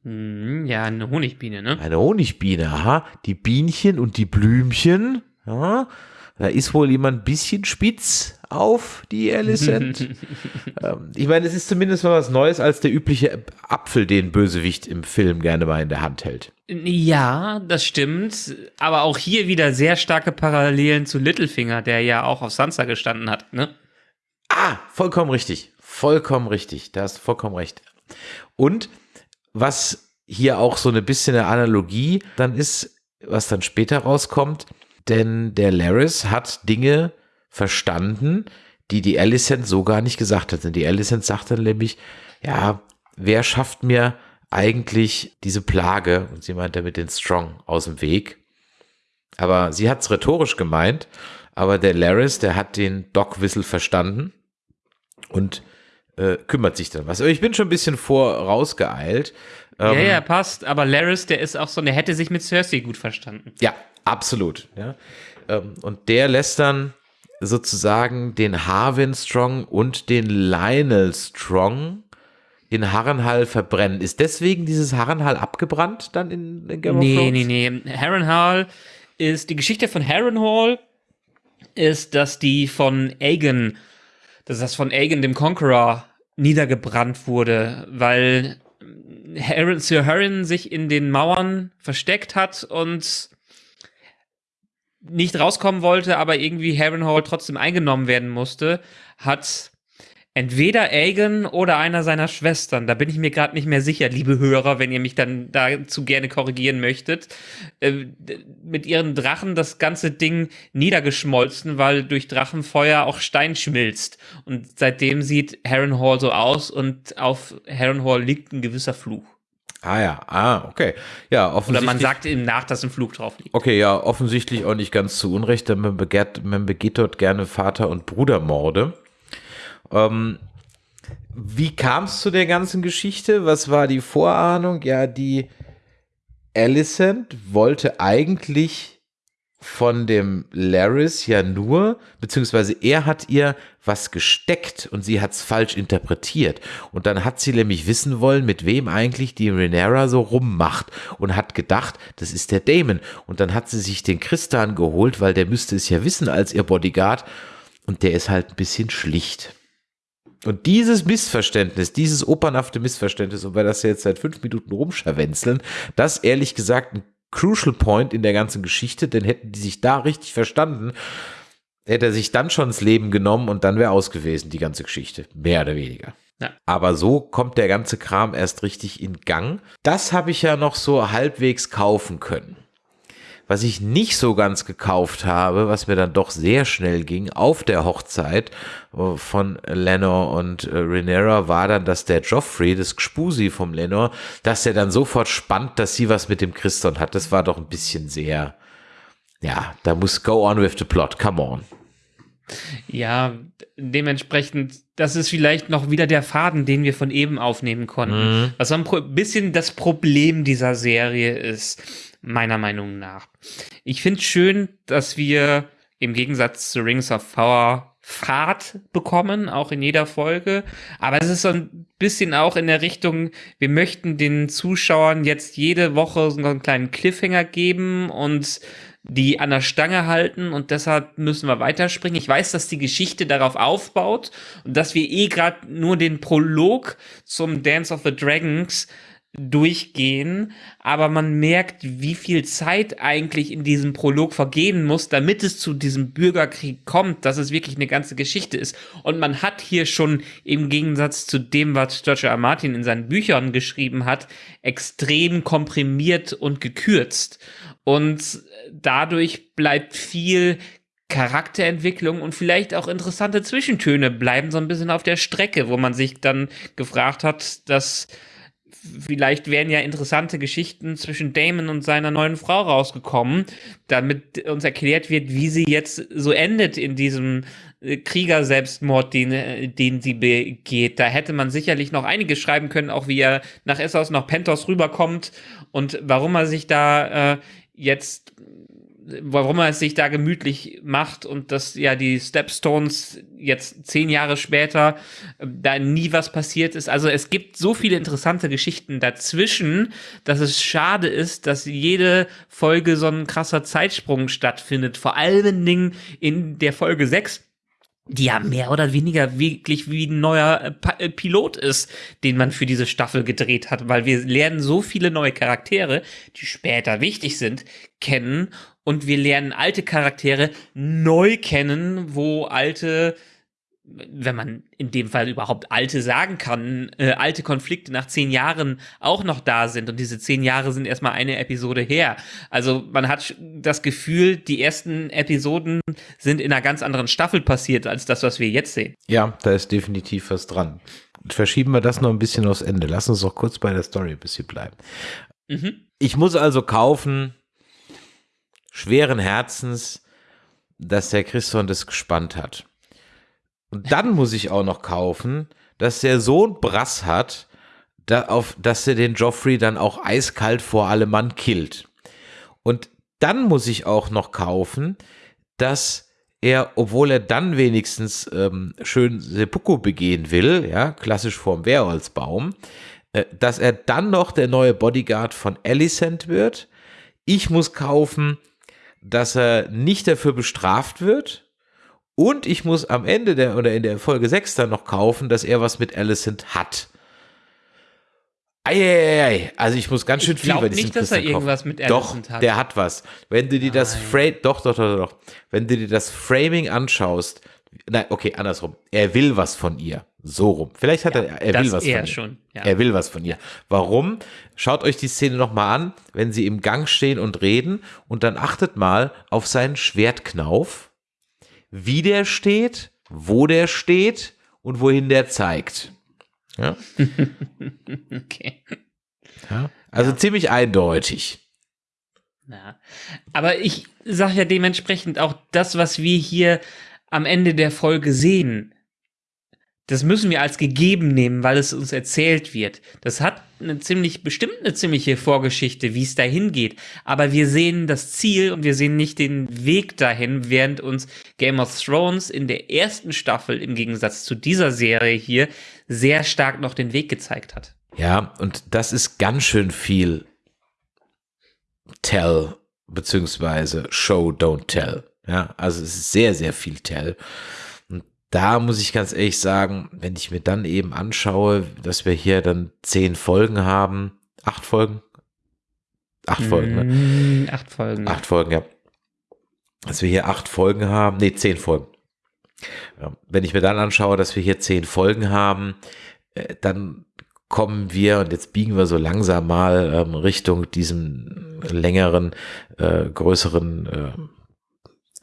Hm, ja, eine Honigbiene, ne? Eine Honigbiene, aha. Die Bienchen und die Blümchen, ja. Da ist wohl jemand ein bisschen spitz auf die Alicent. ähm, ich meine, es ist zumindest mal was Neues als der übliche Apfel, den Bösewicht im Film gerne mal in der Hand hält. Ja, das stimmt. Aber auch hier wieder sehr starke Parallelen zu Littlefinger, der ja auch auf Sansa gestanden hat, ne? Ah, vollkommen richtig. Vollkommen richtig. Da hast du vollkommen recht. Und was hier auch so ein bisschen eine Analogie dann ist, was dann später rauskommt, denn der Laris hat Dinge verstanden, die die Alicent so gar nicht gesagt hat. Denn die Alicent sagt dann nämlich, ja, wer schafft mir eigentlich diese Plage? Und sie meint damit den Strong aus dem Weg. Aber sie hat es rhetorisch gemeint, aber der Laris, der hat den Dog-Whistle verstanden und äh, kümmert sich dann was. Aber ich bin schon ein bisschen vorausgeeilt. ja, Ähm, ja, passt. Aber Laris, der ist auch so, der hätte sich mit Cersei gut verstanden. Ja, absolut. Ja. Ähm, und der lässt dann sozusagen den Harwin Strong und den Lionel Strong in Harrenhal verbrennen. Ist deswegen dieses Harrenhal abgebrannt dann in, in Game of Nee, Thrones? nee, nee. Harrenhal ist, die Geschichte von Harrenhal ist, dass die von Aegon, dass das von Aegon dem Conqueror niedergebrannt wurde, weil Harren, Sir Harren sich in den Mauern versteckt hat und nicht rauskommen wollte, aber irgendwie Harrenhal trotzdem eingenommen werden musste, hat entweder Aegon oder einer seiner Schwestern, da bin ich mir gerade nicht mehr sicher, liebe Hörer, wenn ihr mich dann dazu gerne korrigieren möchtet, äh, mit ihren Drachen das ganze Ding niedergeschmolzen, weil durch Drachenfeuer auch Stein schmilzt. Und seitdem sieht Harrenhal so aus und auf Harrenhal liegt ein gewisser Fluch. Ah ja, ah, okay. Ja, Oder offensichtlich. man sagt ihm nach, dass ein Fluch drauf liegt. Okay, ja, offensichtlich auch nicht ganz zu Unrecht, denn man, begehrt, man begeht dort gerne Vater- und Brudermorde. Ähm, wie kam es zu der ganzen Geschichte? Was war die Vorahnung? Ja, die Alicent wollte eigentlich von dem Laris ja nur, beziehungsweise er hat ihr was gesteckt und sie hat es falsch interpretiert. Und dann hat sie nämlich wissen wollen, mit wem eigentlich die Rhaenyra so rummacht und hat gedacht, das ist der Damon. Und dann hat sie sich den Christian geholt, weil der müsste es ja wissen als ihr Bodyguard. Und der ist halt ein bisschen schlicht. Und dieses Missverständnis, dieses opernhafte Missverständnis, und wir das jetzt seit fünf Minuten rumscharwenzeln, das ehrlich gesagt ein Crucial Point in der ganzen Geschichte, denn hätten die sich da richtig verstanden, hätte er sich dann schon ins Leben genommen und dann wäre aus gewesen, die ganze Geschichte. Mehr oder weniger. Ja. Aber so kommt der ganze Kram erst richtig in Gang. Das habe ich ja noch so halbwegs kaufen können. Was ich nicht so ganz gekauft habe, was mir dann doch sehr schnell ging, auf der Hochzeit äh, von Lenor und äh, Rhaenyra, war dann, dass der Joffrey, das Gspusi vom Lenor, dass er dann sofort spannt, dass sie was mit dem Christon hat. Das war doch ein bisschen sehr, ja, da muss go on with the plot, come on. Ja, dementsprechend, das ist vielleicht noch wieder der Faden, den wir von eben aufnehmen konnten. Mhm. Was ein bisschen das Problem dieser Serie ist, meiner Meinung nach. Ich finde schön, dass wir im Gegensatz zu Rings of Power Fahrt bekommen, auch in jeder Folge. Aber es ist so ein bisschen auch in der Richtung, wir möchten den Zuschauern jetzt jede Woche so einen kleinen Cliffhanger geben und die an der Stange halten und deshalb müssen wir weiterspringen. Ich weiß, dass die Geschichte darauf aufbaut und dass wir eh gerade nur den Prolog zum Dance of the Dragons durchgehen, aber man merkt, wie viel Zeit eigentlich in diesem Prolog vergehen muss, damit es zu diesem Bürgerkrieg kommt, dass es wirklich eine ganze Geschichte ist. Und man hat hier schon im Gegensatz zu dem, was George R. Martin in seinen Büchern geschrieben hat, extrem komprimiert und gekürzt. Und dadurch bleibt viel Charakterentwicklung und vielleicht auch interessante Zwischentöne bleiben so ein bisschen auf der Strecke, wo man sich dann gefragt hat, dass vielleicht wären ja interessante Geschichten zwischen Damon und seiner neuen Frau rausgekommen, damit uns erklärt wird, wie sie jetzt so endet in diesem äh, Krieger-Selbstmord, den, äh, den sie begeht. Da hätte man sicherlich noch einiges schreiben können, auch wie er nach Essos, nach Pentos rüberkommt und warum er sich da äh, jetzt warum er es sich da gemütlich macht und dass ja die Stepstones jetzt zehn Jahre später äh, da nie was passiert ist. Also es gibt so viele interessante Geschichten dazwischen, dass es schade ist, dass jede Folge so ein krasser Zeitsprung stattfindet. Vor allen Dingen in der Folge 6 die ja mehr oder weniger wirklich wie ein neuer äh, äh, Pilot ist, den man für diese Staffel gedreht hat, weil wir lernen so viele neue Charaktere, die später wichtig sind, kennen und wir lernen alte Charaktere neu kennen, wo alte wenn man in dem Fall überhaupt alte sagen kann, äh, alte Konflikte nach zehn Jahren auch noch da sind und diese zehn Jahre sind erstmal eine Episode her. Also man hat das Gefühl, die ersten Episoden sind in einer ganz anderen Staffel passiert als das, was wir jetzt sehen. Ja, da ist definitiv was dran. Verschieben wir das noch ein bisschen aufs Ende. Lass uns doch kurz bei der Story ein bisschen bleiben. Mhm. Ich muss also kaufen, schweren Herzens, dass der Christian das gespannt hat. Und dann muss ich auch noch kaufen, dass der Sohn Brass hat, da auf, dass er den Joffrey dann auch eiskalt vor allem Mann killt. Und dann muss ich auch noch kaufen, dass er, obwohl er dann wenigstens ähm, schön Seppuku begehen will, ja, klassisch vorm Wehrholzbaum, äh, dass er dann noch der neue Bodyguard von Alicent wird. Ich muss kaufen, dass er nicht dafür bestraft wird. Und ich muss am Ende der oder in der Folge 6 dann noch kaufen, dass er was mit Alicent hat. Eieiei, also ich muss ganz schön Ich viel bei diesem nicht, dass er kaufen. irgendwas mit Doch, Alicent hat. der hat was. Wenn du dir das Nein. Frame, doch, doch, doch, doch, wenn du dir das Framing anschaust, nein, okay, andersrum. Er will was von ihr. So rum. Vielleicht hat er, er das will was er von ihr. schon, ja. Er will was von ihr. Warum? Schaut euch die Szene nochmal an, wenn sie im Gang stehen und reden und dann achtet mal auf seinen Schwertknauf, wie der steht, wo der steht und wohin der zeigt. Ja? Okay. ja? Also ziemlich eindeutig. Ja. Aber ich sage ja dementsprechend auch das, was wir hier am Ende der Folge sehen, das müssen wir als gegeben nehmen, weil es uns erzählt wird. Das hat eine ziemlich, bestimmt eine ziemliche Vorgeschichte, wie es dahin geht. Aber wir sehen das Ziel und wir sehen nicht den Weg dahin, während uns Game of Thrones in der ersten Staffel im Gegensatz zu dieser Serie hier sehr stark noch den Weg gezeigt hat. Ja, und das ist ganz schön viel Tell, beziehungsweise Show, Don't Tell. Ja, also es ist sehr, sehr viel Tell. Da muss ich ganz ehrlich sagen, wenn ich mir dann eben anschaue, dass wir hier dann zehn Folgen haben, acht Folgen, acht Folgen, ne? Mm, Acht Folgen. Acht Folgen, ja. Dass wir hier acht Folgen haben, nee, zehn Folgen. Wenn ich mir dann anschaue, dass wir hier zehn Folgen haben, äh, dann kommen wir, und jetzt biegen wir so langsam mal ähm, Richtung diesem längeren, äh, größeren äh,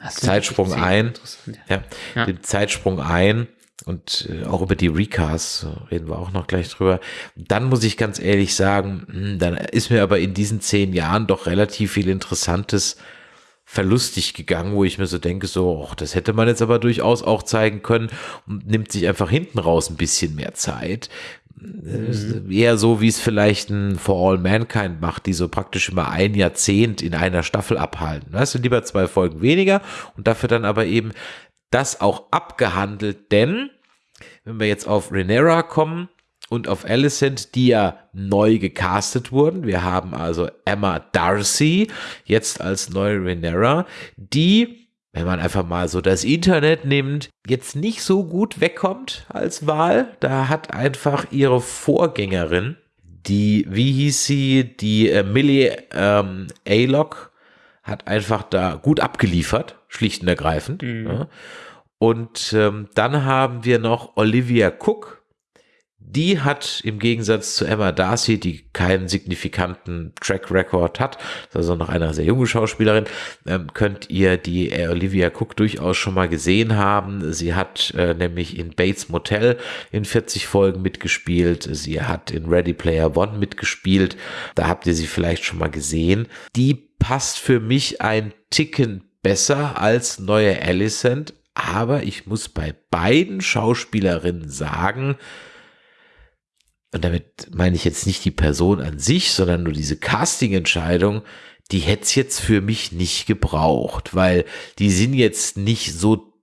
Zeitsprung ein. Ja, Ja. den Zeitsprung ein und äh, auch über die Recasts reden wir auch noch gleich drüber. Dann muss ich ganz ehrlich sagen, hm, dann ist mir aber in diesen zehn Jahren doch relativ viel Interessantes verlustig gegangen, wo ich mir so denke, so, ach, das hätte man jetzt aber durchaus auch zeigen können und nimmt sich einfach hinten raus ein bisschen mehr Zeit. Äh, Eher so, wie es vielleicht ein For All Mankind macht, die so praktisch immer ein Jahrzehnt in einer Staffel abhalten. Weißt du, lieber zwei Folgen weniger und dafür dann aber eben das auch abgehandelt, denn wenn wir jetzt auf Renera kommen und auf Alicent, die ja neu gecastet wurden, wir haben also Emma Darcy jetzt als neue Renera, die, wenn man einfach mal so das Internet nimmt, jetzt nicht so gut wegkommt als Wahl. Da hat einfach ihre Vorgängerin, die, wie hieß sie, die äh, Millie ähm, Aylock, hat einfach da gut abgeliefert, schlicht und ergreifend. Ja. Und ähm, dann haben wir noch Olivia Cook. Die hat im Gegensatz zu Emma Darcy, die keinen signifikanten Track Record hat, also noch eine sehr junge Schauspielerin, ähm, könnt ihr die äh, Olivia Cook durchaus schon mal gesehen haben. Sie hat äh, nämlich in Bates Motel in 40 Folgen mitgespielt. Sie hat in Ready Player One mitgespielt. Da habt ihr sie vielleicht schon mal gesehen. Die passt für mich ein Ticken besser als neue Alicent, aber ich muss bei beiden Schauspielerinnen sagen, und damit meine ich jetzt nicht die Person an sich, sondern nur diese Casting-Entscheidung, die hätte es jetzt für mich nicht gebraucht, weil die sind jetzt nicht so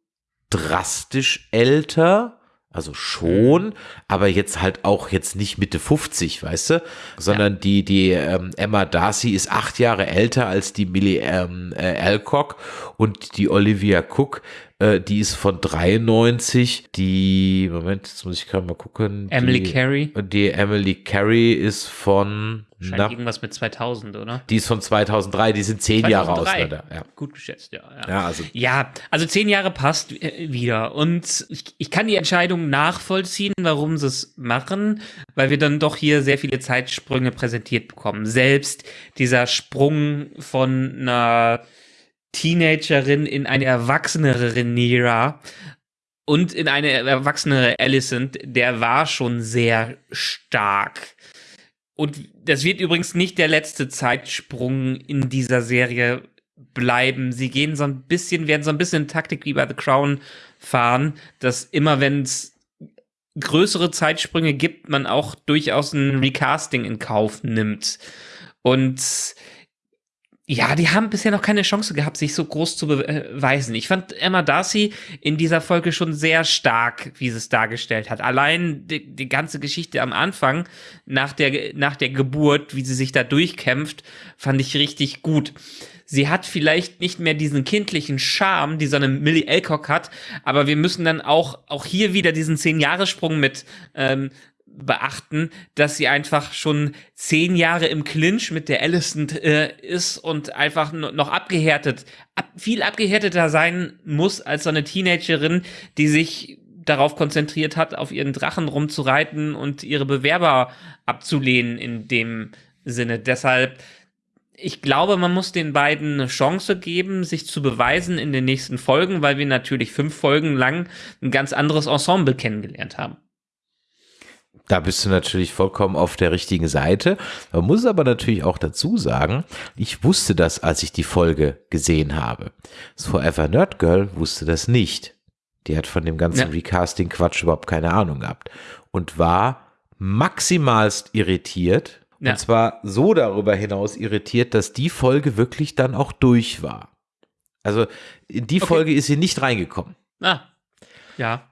drastisch älter, also schon, aber jetzt halt auch jetzt nicht Mitte 50, weißt du, sondern die, die ähm, Emma Darcy ist acht Jahre älter als die Millie ähm, äh, Alcock und die Olivia Cook, äh, die ist von 93, die, Moment, jetzt muss ich gerade mal gucken. Emily die, Carey. Die Emily Carey ist von, Scheint na, irgendwas mit 2000, oder? die ist von 2003, die sind zehn Jahre 2003. auseinander. Ja. Gut geschätzt, ja. Ja, Ja, also- ja, also zehn Jahre passt äh, wieder. Und ich, ich kann die Entscheidung nachvollziehen, warum sie es machen, weil wir dann doch hier sehr viele Zeitsprünge präsentiert bekommen. Selbst dieser Sprung von einer Teenagerin in eine erwachsenere Rhaenyra und in eine erwachsenere Alicent, der war schon sehr stark. Und das wird übrigens nicht der letzte Zeitsprung in dieser Serie bleiben. Sie gehen so ein bisschen, werden so ein bisschen Taktik wie bei The Crown fahren, dass immer wenn es größere Zeitsprünge gibt, man auch durchaus ein Recasting in Kauf nimmt. Und ja, die haben bisher noch keine Chance gehabt, sich so groß zu beweisen. Ich fand Emma Darcy in dieser Folge schon sehr stark, wie sie es dargestellt hat. Allein die, die ganze Geschichte am Anfang, nach der, nach der Geburt, wie sie sich da durchkämpft, fand ich richtig gut. Sie hat vielleicht nicht mehr diesen kindlichen Charme, die so eine Millie Alcock hat, aber wir müssen dann auch, auch hier wieder diesen Zehn-Jahres-Sprung mit ähm, beachten, dass sie einfach schon zehn Jahre im Clinch mit der Alicent äh, ist und einfach no- noch abgehärtet, ab, viel abgehärteter sein muss als so eine Teenagerin, die sich darauf konzentriert hat, auf ihren Drachen rumzureiten und ihre Bewerber abzulehnen in dem Sinne. Deshalb, ich glaube, man muss den beiden eine Chance geben, sich zu beweisen in den nächsten Folgen, weil wir natürlich fünf Folgen lang ein ganz anderes Ensemble kennengelernt haben. Da bist du natürlich vollkommen auf der richtigen Seite. Man muss aber natürlich auch dazu sagen, ich wusste das, als ich die Folge gesehen habe. Das Forever Nerd Girl wusste das nicht. Die hat von dem ganzen Ja. Recasting-Quatsch überhaupt keine Ahnung gehabt. Und war maximalst irritiert. Ja. Und zwar so darüber hinaus irritiert, dass die Folge wirklich dann auch durch war. Also in die Okay. Folge ist sie nicht reingekommen. Ah, ja.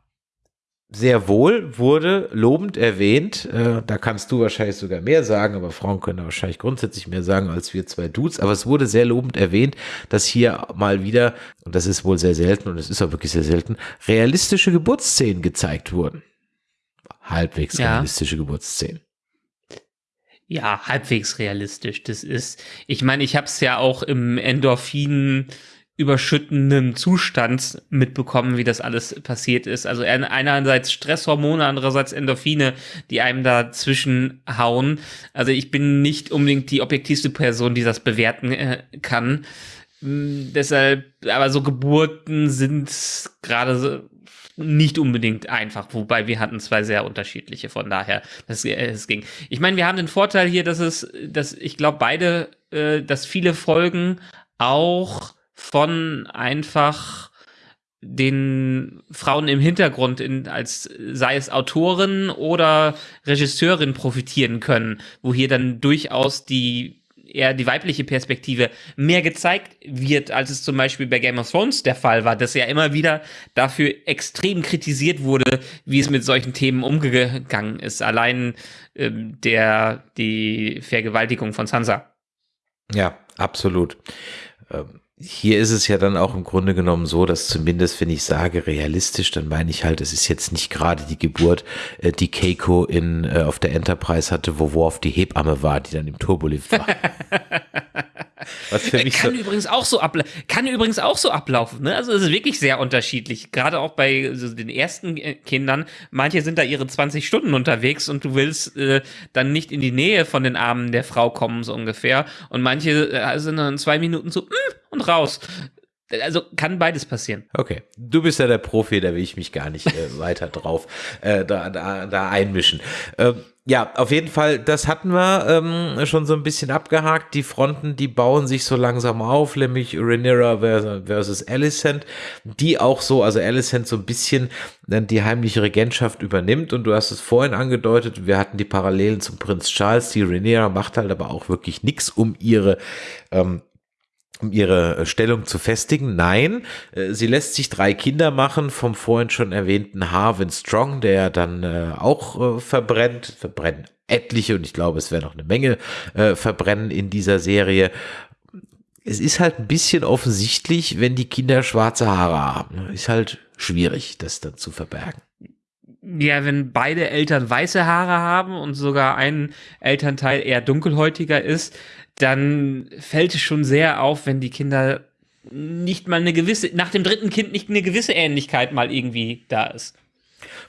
Sehr wohl wurde lobend erwähnt. Äh, da kannst du wahrscheinlich sogar mehr sagen, aber Frauen können da wahrscheinlich grundsätzlich mehr sagen als wir zwei Dudes. Aber es wurde sehr lobend erwähnt, dass hier mal wieder, und das ist wohl sehr selten und es ist auch wirklich sehr selten, realistische Geburtsszenen gezeigt wurden. Halbwegs Ja. realistische Geburtsszenen. Ja, halbwegs realistisch. Das ist, ich meine, ich habe es ja auch im Endorphin überschüttenden Zustand mitbekommen, wie das alles passiert ist. Also ein- einerseits Stresshormone, andererseits Endorphine, die einem dazwischen hauen. Also ich bin nicht unbedingt die objektivste Person, die das bewerten äh, kann. Mm, deshalb, aber so Geburten sind gerade so nicht unbedingt einfach, wobei wir hatten zwei sehr unterschiedliche, von daher, das, äh, es ging. Ich meine, wir haben den Vorteil hier, dass es, dass ich glaube, beide, äh, dass viele Folgen auch von einfach den Frauen im Hintergrund in, als sei es Autorin oder Regisseurin profitieren können, wo hier dann durchaus die eher die weibliche Perspektive mehr gezeigt wird, als es zum Beispiel bei Game of Thrones der Fall war, das ja immer wieder dafür extrem kritisiert wurde, wie es mit solchen Themen umgegangen ist. Allein ähm, der die Vergewaltigung von Sansa. Ja, absolut. Ähm, Hier ist es ja dann auch im Grunde genommen so, dass zumindest, wenn ich sage realistisch, dann meine ich halt, es ist jetzt nicht gerade die Geburt, äh, die Keiko in, äh, auf der Enterprise hatte, wo Worf die Hebamme war, die dann im Turbolift war. Was für mich so, Kann übrigens auch so kann übrigens auch so ablaufen. Ne? Also es ist wirklich sehr unterschiedlich. Gerade auch bei so den ersten äh, Kindern. Manche sind da ihre 20 Stunden unterwegs und du willst äh, dann nicht in die Nähe von den Armen der Frau kommen so ungefähr. Und manche äh, sind dann zwei Minuten so mm, und raus. Also kann beides passieren. Okay, du bist ja der Profi, da will ich mich gar nicht äh, weiter drauf äh, da, da, da einmischen. Ähm, ja, auf jeden Fall, das hatten wir ähm, schon so ein bisschen abgehakt. Die Fronten, die bauen sich so langsam auf, nämlich Rhaenyra vers- versus Alicent, die auch so, also Alicent so ein bisschen dann die heimliche Regentschaft übernimmt. Und du hast es vorhin angedeutet, wir hatten die Parallelen zum Prinz Charles. Die Rhaenyra macht halt aber auch wirklich nichts, um ihre ähm, um ihre äh, Stellung zu festigen. Nein, äh, sie lässt sich drei Kinder machen vom vorhin schon erwähnten Harvin Strong, der dann äh, auch verbrennt, verbrennen etliche und ich glaube, es werden noch eine Menge verbrennen in dieser Serie. Es ist halt ein bisschen offensichtlich, wenn die Kinder schwarze Haare haben. Ist halt schwierig, das dann zu verbergen. Ja, wenn beide Eltern weiße Haare haben und sogar ein Elternteil eher dunkelhäutiger ist, dann fällt es schon sehr auf, wenn die Kinder nicht mal eine gewisse, nach dem dritten Kind nicht eine gewisse Ähnlichkeit mal irgendwie da ist.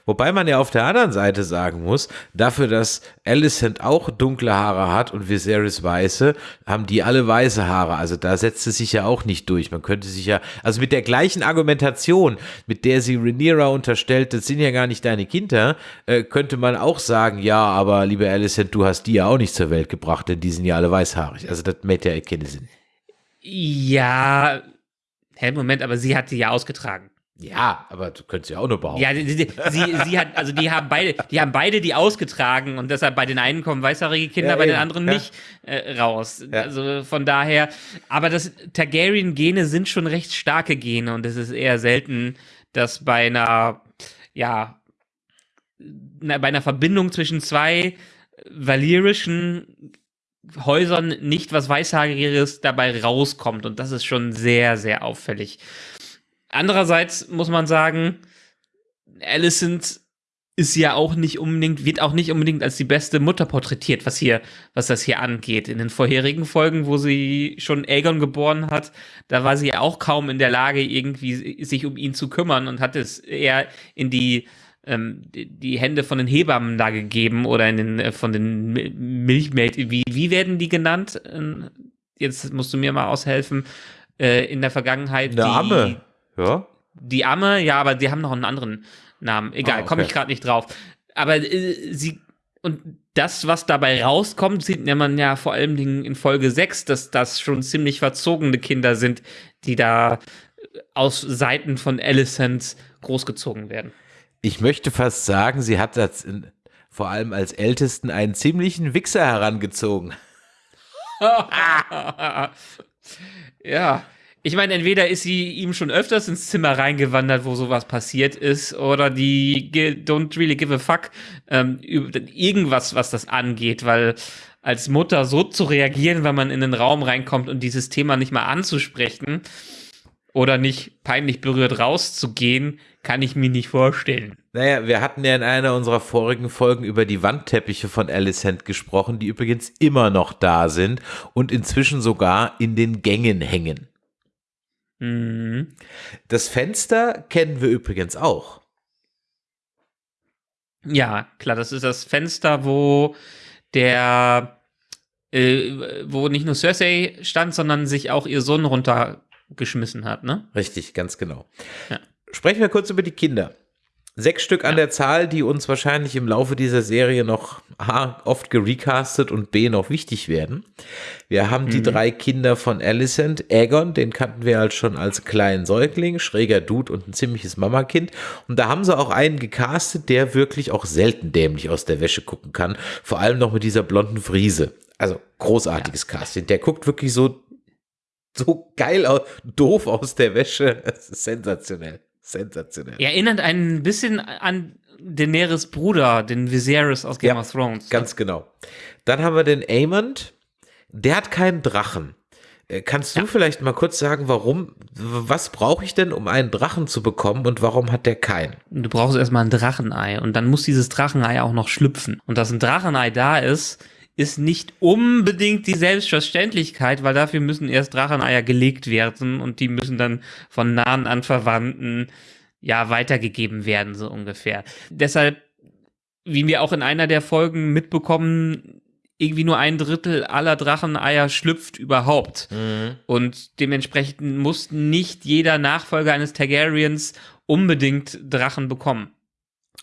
Wobei man ja auf der anderen Seite sagen muss, dafür, dass Alicent auch dunkle Haare hat und Viserys weiße, haben die alle weiße Haare. Also da setzt es sich ja auch nicht durch. Man könnte sich ja, also mit der gleichen Argumentation, mit der sie Rhaenyra unterstellt, das sind ja gar nicht deine Kinder, äh, könnte man auch sagen, ja, aber liebe Alicent, du hast die ja auch nicht zur Welt gebracht, denn die sind ja alle weißhaarig. Also das macht ja keinen Sinn. Ja, hä, Moment, aber sie hat die ja ausgetragen. Ja, aber du könntest ja auch nur behaupten. Ja, sie, sie, sie hat, also die haben beide, die haben beide die ausgetragen und deshalb bei den einen kommen weißhaarige Kinder, Ja, bei den eben, anderen ja. nicht äh, raus. Ja. Also von daher, aber das Targaryen-Gene sind schon recht starke Gene und es ist eher selten, dass bei einer, ja, bei einer Verbindung zwischen zwei valyrischen Häusern nicht was Weißhaariges dabei rauskommt und das ist schon sehr, sehr auffällig. Andererseits muss man sagen, Alicent ist ja auch nicht unbedingt, wird auch nicht unbedingt als die beste Mutter porträtiert, was hier, was das hier angeht. In den vorherigen Folgen, wo sie schon Aegon geboren hat, da war sie auch kaum in der Lage, irgendwie sich um ihn zu kümmern und hat es eher in die, ähm, die, Hände von den Hebammen da gegeben oder in den, äh, von den Mi- Milchmädchen. Wie, wie werden die genannt? Ähm, Jetzt musst du mir mal aushelfen. Äh, in der Vergangenheit. Eine die, Amme. Ja. die Amme, ja, aber die haben noch einen anderen Namen. Egal, Ah, okay. komme ich gerade nicht drauf. Aber äh, sie und das, was dabei rauskommt, sieht man ja vor allem Dingen in Folge 6, dass das schon ziemlich verzogene Kinder sind, die da aus Seiten von Alicent großgezogen werden. Ich möchte fast sagen, sie hat das in, vor allem als Ältesten einen ziemlichen Wichser herangezogen. ja, Ich meine, entweder ist sie ihm schon öfters ins Zimmer reingewandert, wo sowas passiert ist, oder die don't really give a fuck ähm, irgendwas, was das angeht, weil als Mutter so zu reagieren, wenn man in den Raum reinkommt und dieses Thema nicht mal anzusprechen oder nicht peinlich berührt rauszugehen, kann ich mir nicht vorstellen. Naja, wir hatten ja in einer unserer vorigen Folgen über die Wandteppiche von Alicent gesprochen, die übrigens immer noch da sind und inzwischen sogar in den Gängen hängen. Mhm. Das Fenster kennen wir übrigens auch. Ja, klar, das ist das Fenster, wo der, äh, wo nicht nur Cersei stand, sondern sich auch ihr Sohn runtergeschmissen hat, ne? Richtig, ganz genau. Ja. Sprechen wir kurz über die Kinder. Sechs Stück an der Zahl, die uns wahrscheinlich im Laufe dieser Serie noch A, oft gerecastet und B, noch wichtig werden. Wir haben die Mhm. drei Kinder von Alicent. Aegon, den kannten wir halt schon als kleinen Säugling, schräger Dude und ein ziemliches Mamakind. Und da haben sie auch einen gecastet, der wirklich auch selten dämlich aus der Wäsche gucken kann. Vor allem noch mit dieser blonden Friese. Also großartiges Casting. Der guckt wirklich so, so geil aus, doof aus der Wäsche. Das ist sensationell. Sensationell. Erinnert ein bisschen an Daenerys Bruder, den Viserys aus Game Ja, of Thrones. Ganz genau. Dann haben wir den Aemond. Der hat keinen Drachen. Äh, Kannst du vielleicht mal kurz sagen, warum, was brauche ich denn, um einen Drachen zu bekommen und warum hat der keinen? Du brauchst erstmal ein Drachenei und dann muss dieses Drachenei auch noch schlüpfen. Und dass ein Drachenei da ist, ist nicht unbedingt die Selbstverständlichkeit, weil dafür müssen erst Dracheneier gelegt werden und die müssen dann von nahen Anverwandten ja weitergegeben werden, so ungefähr. Deshalb, wie wir auch in einer der Folgen mitbekommen, irgendwie nur ein Drittel aller Dracheneier schlüpft überhaupt. Und dementsprechend muss nicht jeder Nachfolger eines Targaryens unbedingt Drachen bekommen.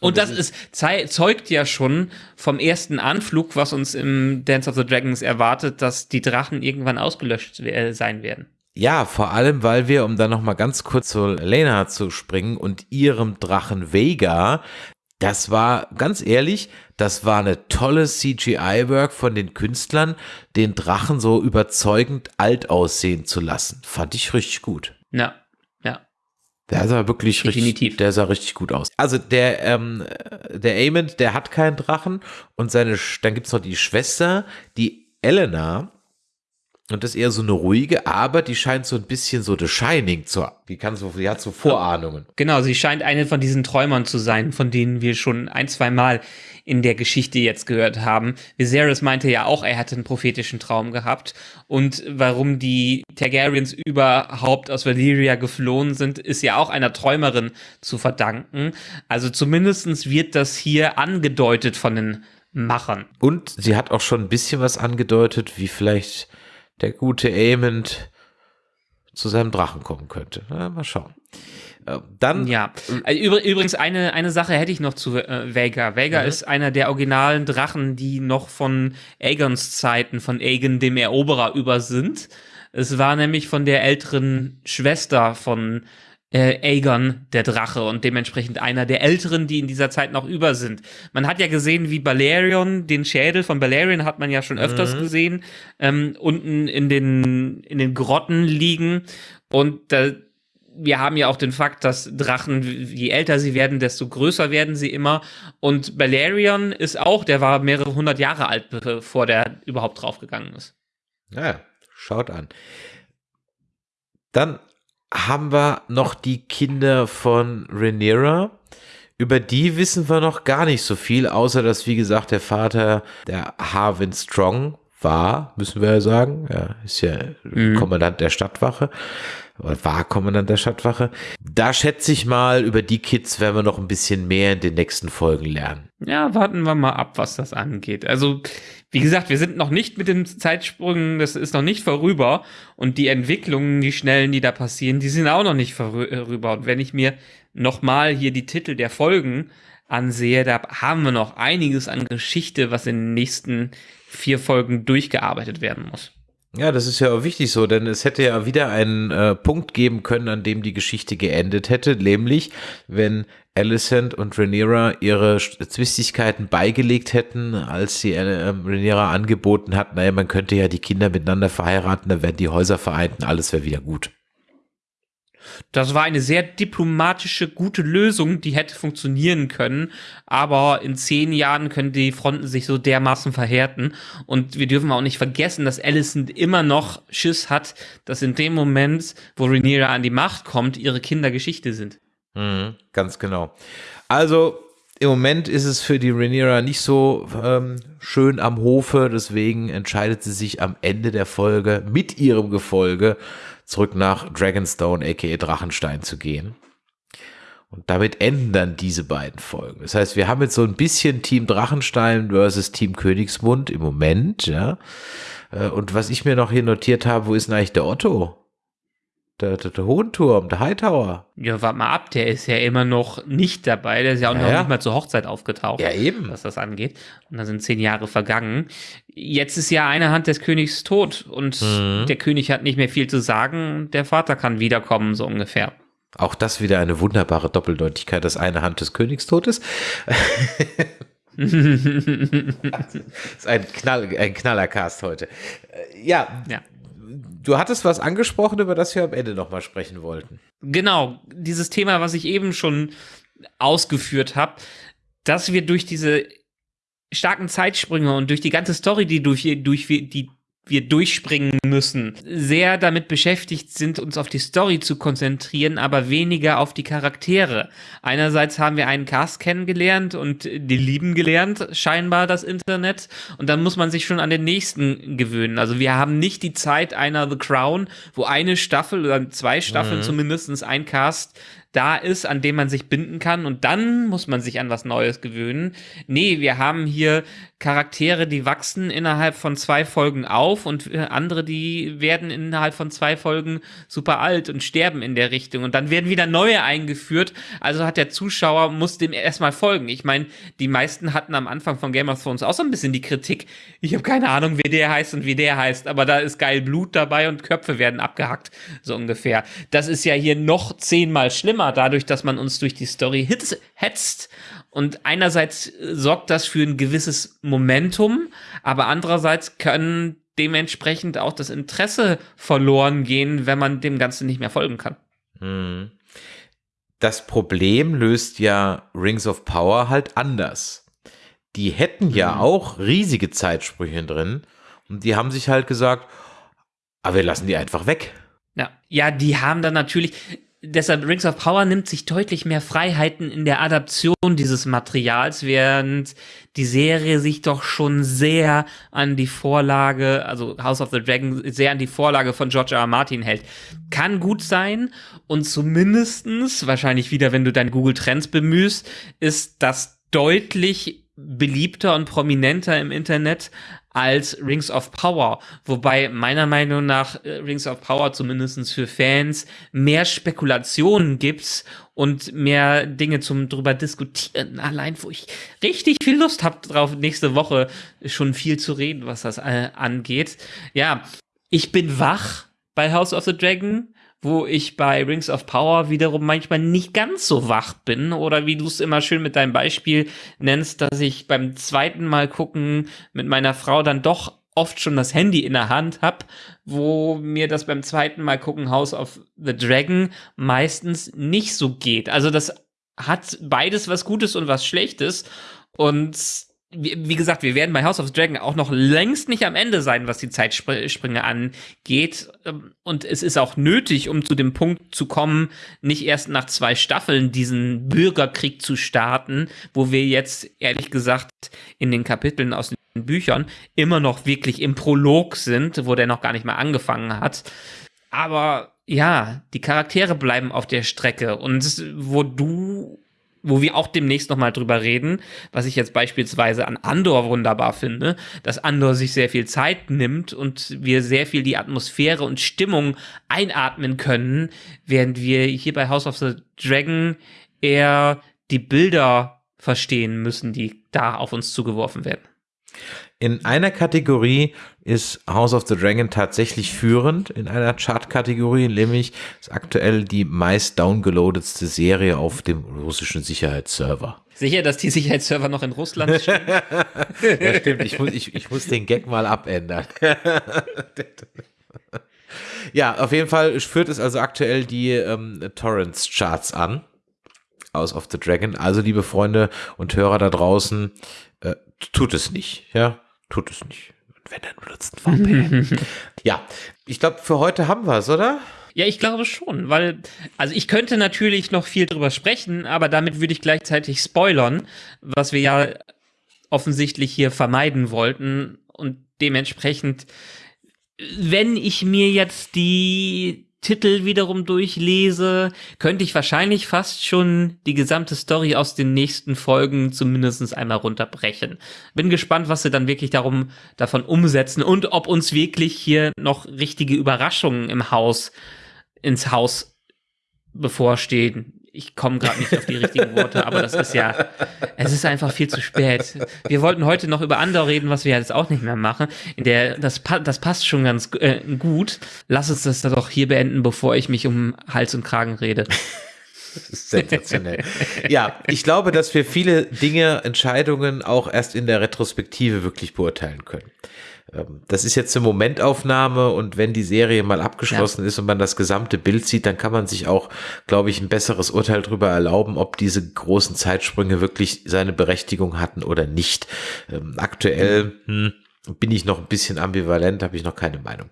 Und das ist, zeugt ja schon vom ersten Anflug, was uns im Dance of the Dragons erwartet, dass die Drachen irgendwann ausgelöscht we- sein werden. Ja, vor allem, weil wir, um dann noch mal ganz kurz zu Lena zu springen und ihrem Drachen Vega, das war, ganz ehrlich, das war eine tolle CGI-Work von den Künstlern, den Drachen so überzeugend alt aussehen zu lassen. Fand ich richtig gut. Ja. Der sah wirklich Definitiv. richtig, der sah richtig gut aus. Also der, ähm, der Aemond, der hat keinen Drachen und seine, dann gibt's noch die Schwester, die Elena. Und das ist eher so eine ruhige, aber die scheint so ein bisschen so The Shining zu, die kann so, die hat so Vorahnungen. Genau, sie scheint eine von diesen Träumern zu sein, von denen wir schon ein, zwei Mal in der Geschichte jetzt gehört haben. Viserys meinte ja auch, er hätte einen prophetischen Traum gehabt. Und warum die Targaryens überhaupt aus Valyria geflohen sind, ist ja auch einer Träumerin zu verdanken. Also zumindestens wird das hier angedeutet von den Machern. Und sie hat auch schon ein bisschen was angedeutet, wie vielleicht der gute Aemond zu seinem Drachen kommen könnte. Na, mal schauen. Äh, Dann, Ja, übr- übrigens eine, eine Sache hätte ich noch zu äh, Vega. Vega ist einer der originalen Drachen, die noch von Aegons Zeiten, von Aegon dem Eroberer über sind. Es war nämlich von der älteren Schwester von äh, Aegon der Drache und dementsprechend einer der älteren, die in dieser Zeit noch über sind. Man hat ja gesehen, wie Balerion, den Schädel von Balerion hat man ja schon öfters gesehen, ähm, unten in den, in den Grotten liegen und da, wir haben ja auch den Fakt, dass Drachen, je älter sie werden, desto größer werden sie immer. Und Balerion ist auch, der war mehrere hundert Jahre alt, bevor der überhaupt draufgegangen ist. Ja, schaut an. Dann haben wir noch die Kinder von Rhaenyra. Über die wissen wir noch gar nicht so viel, außer dass, wie gesagt, der Vater der Harwin Strong war, müssen wir ja sagen. Er ist ja Kommandant der Stadtwache. Oder war Kommandant der Stadtwache. Da schätze ich mal, über die Kids werden wir noch ein bisschen mehr in den nächsten Folgen lernen. Ja, warten wir mal ab, was das angeht. Also, wie gesagt, wir sind noch nicht mit den Zeitsprüngen, das ist noch nicht vorüber. Und die Entwicklungen, die schnellen, die da passieren, die sind auch noch nicht vorüber. Und wenn ich mir nochmal hier die Titel der Folgen ansehe, da haben wir noch einiges an Geschichte, was in den nächsten vier Folgen durchgearbeitet werden muss. Ja, das ist ja auch wichtig so, denn es hätte ja wieder einen äh, Punkt geben können, an dem die Geschichte geendet hätte, nämlich wenn Alicent und Rhaenyra ihre Zwistigkeiten beigelegt hätten, als sie äh, Rhaenyra angeboten hat, naja, man könnte ja die Kinder miteinander verheiraten, dann werden die Häuser vereint und alles wäre wieder gut. Das war eine sehr diplomatische, gute Lösung, die hätte funktionieren können. Aber in zehn Jahren können die Fronten sich so dermaßen verhärten. Und wir dürfen auch nicht vergessen, dass Allison immer noch Schiss hat, dass in dem Moment, wo Rhaenyra an die Macht kommt, ihre Kinder Geschichte sind. Mhm, ganz genau. Also im Moment ist es für die Rhaenyra nicht so ähm, schön am Hofe, deswegen entscheidet sie sich am Ende der Folge mit ihrem Gefolge zurück nach Dragonstone, aka Drachenstein zu gehen. Und damit enden dann diese beiden Folgen. Das heißt, wir haben jetzt so ein bisschen Team Drachenstein versus Team Königsmund im Moment, ja. Äh, und was ich mir noch hier notiert habe, wo ist denn eigentlich der Otto? Der, der, der Hohenturm, der Hightower. Ja, warte mal ab, der ist ja immer noch nicht dabei. Der ist ja auch Ja, noch ja. nicht mal zur Hochzeit aufgetaucht. Ja, eben. Was das angeht. Und da sind zehn Jahre vergangen. Jetzt ist ja eine Hand des Königs tot und Mhm. der König hat nicht mehr viel zu sagen. Der Vater kann wiederkommen, so ungefähr. Auch das wieder eine wunderbare Doppeldeutigkeit, dass eine Hand des Königs tot ist. das ist ein, Knall, ein Knallercast heute. Äh, Ja, Ja. Du hattest was angesprochen, über das wir am Ende nochmal sprechen wollten. Genau, dieses Thema, was ich eben schon ausgeführt habe, dass wir durch diese starken Zeitsprünge und durch die ganze Story, die durch, durch die wir durchspringen müssen, sehr damit beschäftigt sind, uns auf die Story zu konzentrieren, aber weniger auf die Charaktere. Einerseits haben wir einen Cast kennengelernt und die lieben gelernt, scheinbar das Internet, und dann muss man sich schon an den nächsten gewöhnen. Also wir haben nicht die Zeit einer The Crown, wo eine Staffel oder zwei Staffeln zumindestens ein Cast da ist, an dem man sich binden kann und dann muss man sich an was Neues gewöhnen. Nee, wir haben hier Charaktere, die wachsen innerhalb von zwei Folgen auf und äh, andere, die werden innerhalb von zwei Folgen super alt und sterben in der Richtung und dann werden wieder neue eingeführt. Also hat der Zuschauer, muss dem erstmal folgen. Ich meine, die meisten hatten am Anfang von Game of Thrones auch so ein bisschen die Kritik. Ich habe keine Ahnung, wie der heißt und wie der heißt, aber da ist geil Blut dabei und Köpfe werden abgehackt, so ungefähr. Das ist ja hier noch zehnmal schlimmer, dadurch, dass man uns durch die Story hetzt. Und einerseits äh, sorgt das für ein gewisses Momentum, aber andererseits können dementsprechend auch das Interesse verloren gehen, wenn man dem Ganzen nicht mehr folgen kann. Hm. Das Problem löst ja Rings of Power halt anders. Die hätten ja Mhm. auch riesige Zeitsprüche drin und die haben sich halt gesagt, aber wir lassen die einfach weg. Ja, ja, die haben dann natürlich. Deshalb Rings of Power nimmt sich deutlich mehr Freiheiten in der Adaption dieses Materials, während die Serie sich doch schon sehr an die Vorlage, also House of the Dragon, sehr an die Vorlage von George R. R. Martin hält. Kann gut sein und zumindestens, wahrscheinlich wieder, wenn du dein Google Trends bemühst, ist das deutlich beliebter und prominenter im Internet als Rings of Power. Wobei meiner Meinung nach äh, Rings of Power zumindestens für Fans mehr Spekulationen gibt und mehr Dinge zum drüber diskutieren. Allein, wo ich richtig viel Lust habe drauf, nächste Woche schon viel zu reden, was das äh, angeht. Ja, ich bin wach bei House of the Dragon wo ich bei Rings of Power wiederum manchmal nicht ganz so wach bin oder wie du es immer schön mit deinem Beispiel nennst, dass ich beim zweiten Mal gucken mit meiner Frau dann doch oft schon das Handy in der Hand hab, wo mir das beim zweiten Mal gucken House of the Dragon meistens nicht so geht. Also das hat beides was Gutes und was Schlechtes und wie gesagt, wir werden bei House of Dragon auch noch längst nicht am Ende sein, was die Zeitsprünge angeht. Ähm, Und es ist auch nötig, um zu dem Punkt zu kommen, nicht erst nach zwei Staffeln diesen Bürgerkrieg zu starten, wo wir jetzt ehrlich gesagt in den Kapiteln aus den Büchern immer noch wirklich im Prolog sind, wo der noch gar nicht mal angefangen hat. Aber ja, die Charaktere bleiben auf der Strecke und wo du wo wir auch demnächst nochmal drüber reden, was ich jetzt beispielsweise an Andor wunderbar finde, dass Andor sich sehr viel Zeit nimmt und wir sehr viel die Atmosphäre und Stimmung einatmen können, während wir hier bei House of the Dragon eher die Bilder verstehen müssen, die da auf uns zugeworfen werden. In einer Kategorie ist House of the Dragon tatsächlich führend, in einer Chart-Kategorie, nämlich ist aktuell die meist downgeloadetste Serie auf dem russischen Sicherheitsserver. Sicher, dass die Sicherheitsserver noch in Russland stehen? Ja, stimmt, ich muss, ich, ich muss den Gag mal abändern. Ja, auf jeden Fall führt es also aktuell die ähm, Torrents-Charts an. Aus of the Dragon. Also, liebe Freunde und Hörer da draußen, äh, tut es nicht. Ja, tut es nicht. Wenn, dann benutzt VPN. ja, ich glaube, für heute haben wir es, oder? Ja, ich glaube schon, weil, also ich könnte natürlich noch viel drüber sprechen, aber damit würde ich gleichzeitig spoilern, was wir ja offensichtlich hier vermeiden wollten und dementsprechend, wenn ich mir jetzt die Titel wiederum durchlese, könnte ich wahrscheinlich fast schon die gesamte Story aus den nächsten Folgen zumindest einmal runterbrechen. Bin gespannt, was sie dann wirklich darum, davon umsetzen und ob uns wirklich hier noch richtige Überraschungen im Haus, ins Haus bevorstehen ich komme gerade nicht auf die richtigen Worte, aber das ist ja, es ist einfach viel zu spät. Wir wollten heute noch über Andor reden, was wir jetzt auch nicht mehr machen. In der, das, das passt schon ganz äh, gut. Lass uns das doch hier beenden, bevor ich mich um Hals und Kragen rede. Sensationell. ja, ich glaube, dass wir viele Dinge, Entscheidungen auch erst in der Retrospektive wirklich beurteilen können. Ähm, das ist jetzt eine Momentaufnahme und wenn die Serie mal abgeschlossen ja. ist und man das gesamte Bild sieht, dann kann man sich auch, glaube ich, ein besseres Urteil darüber erlauben, ob diese großen Zeitsprünge wirklich seine Berechtigung hatten oder nicht. Ähm, aktuell, hm, bin ich noch ein bisschen ambivalent, habe ich noch keine Meinung.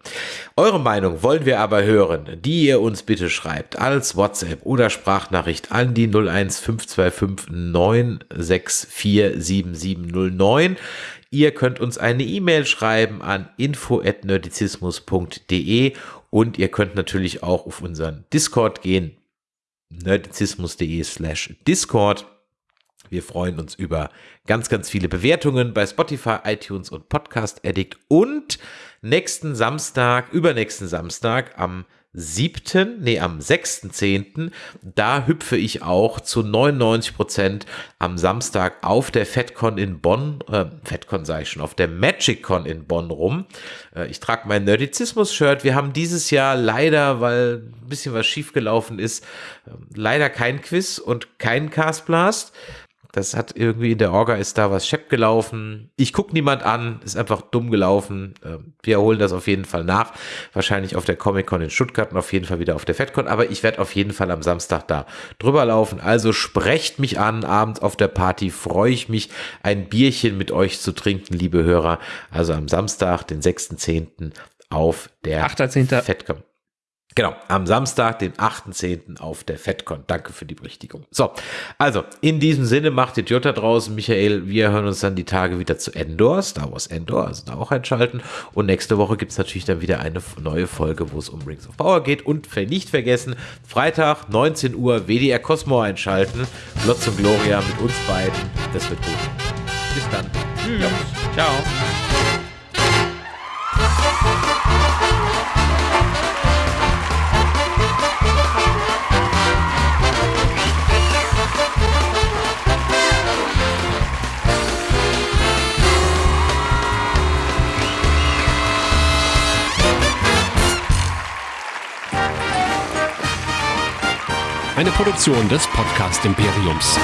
Eure Meinung wollen wir aber hören, die ihr uns bitte schreibt als WhatsApp oder Sprachnachricht an die 01525 964 7709. Ihr könnt uns eine E-Mail schreiben an info@nerdizismus.de und ihr könnt natürlich auch auf unseren Discord gehen, nerdizismus.de slash Discord. Wir freuen uns über ganz, ganz viele Bewertungen bei Spotify, iTunes und Podcast Addict und nächsten Samstag, übernächsten Samstag am 7., nee, am 6.10., da hüpfe ich auch zu 99 Prozent am Samstag auf der FedCon in Bonn, äh, FedCon sage ich schon, auf der MagicCon in Bonn rum. Äh, ich trage mein Nerdizismus-Shirt. Wir haben dieses Jahr leider, weil ein bisschen was schiefgelaufen ist, äh, leider kein Quiz und kein Castblast. Das hat irgendwie in der Orga ist da was schepp gelaufen. Ich gucke niemand an, ist einfach dumm gelaufen. Ähm, wir holen das auf jeden Fall nach. Wahrscheinlich auf der Comic-Con in Stuttgart und auf jeden Fall wieder auf der FedCon. Aber ich werde auf jeden Fall am Samstag da drüber laufen. Also sprecht mich an, abends auf der Party. Freue ich mich, ein Bierchen mit euch zu trinken, liebe Hörer. Also am Samstag, den 6.10. auf der 8.10. FedCon. Genau, am Samstag, den 8.10. auf der FedCon. Danke für die Berichtigung. So, also in diesem Sinne macht Idiot da draußen. Michael, wir hören uns dann die Tage wieder zu Endor, Star Wars Endor, also da auch einschalten. Und nächste Woche gibt's natürlich dann wieder eine neue Folge, wo es um Rings of Power geht. Und nicht vergessen, Freitag, 19 Uhr, WDR Cosmo einschalten. Lotz und Gloria mit uns beiden. Das wird gut. Bis dann. Tschüss. Ciao. Eine Produktion des Podcast Imperiums.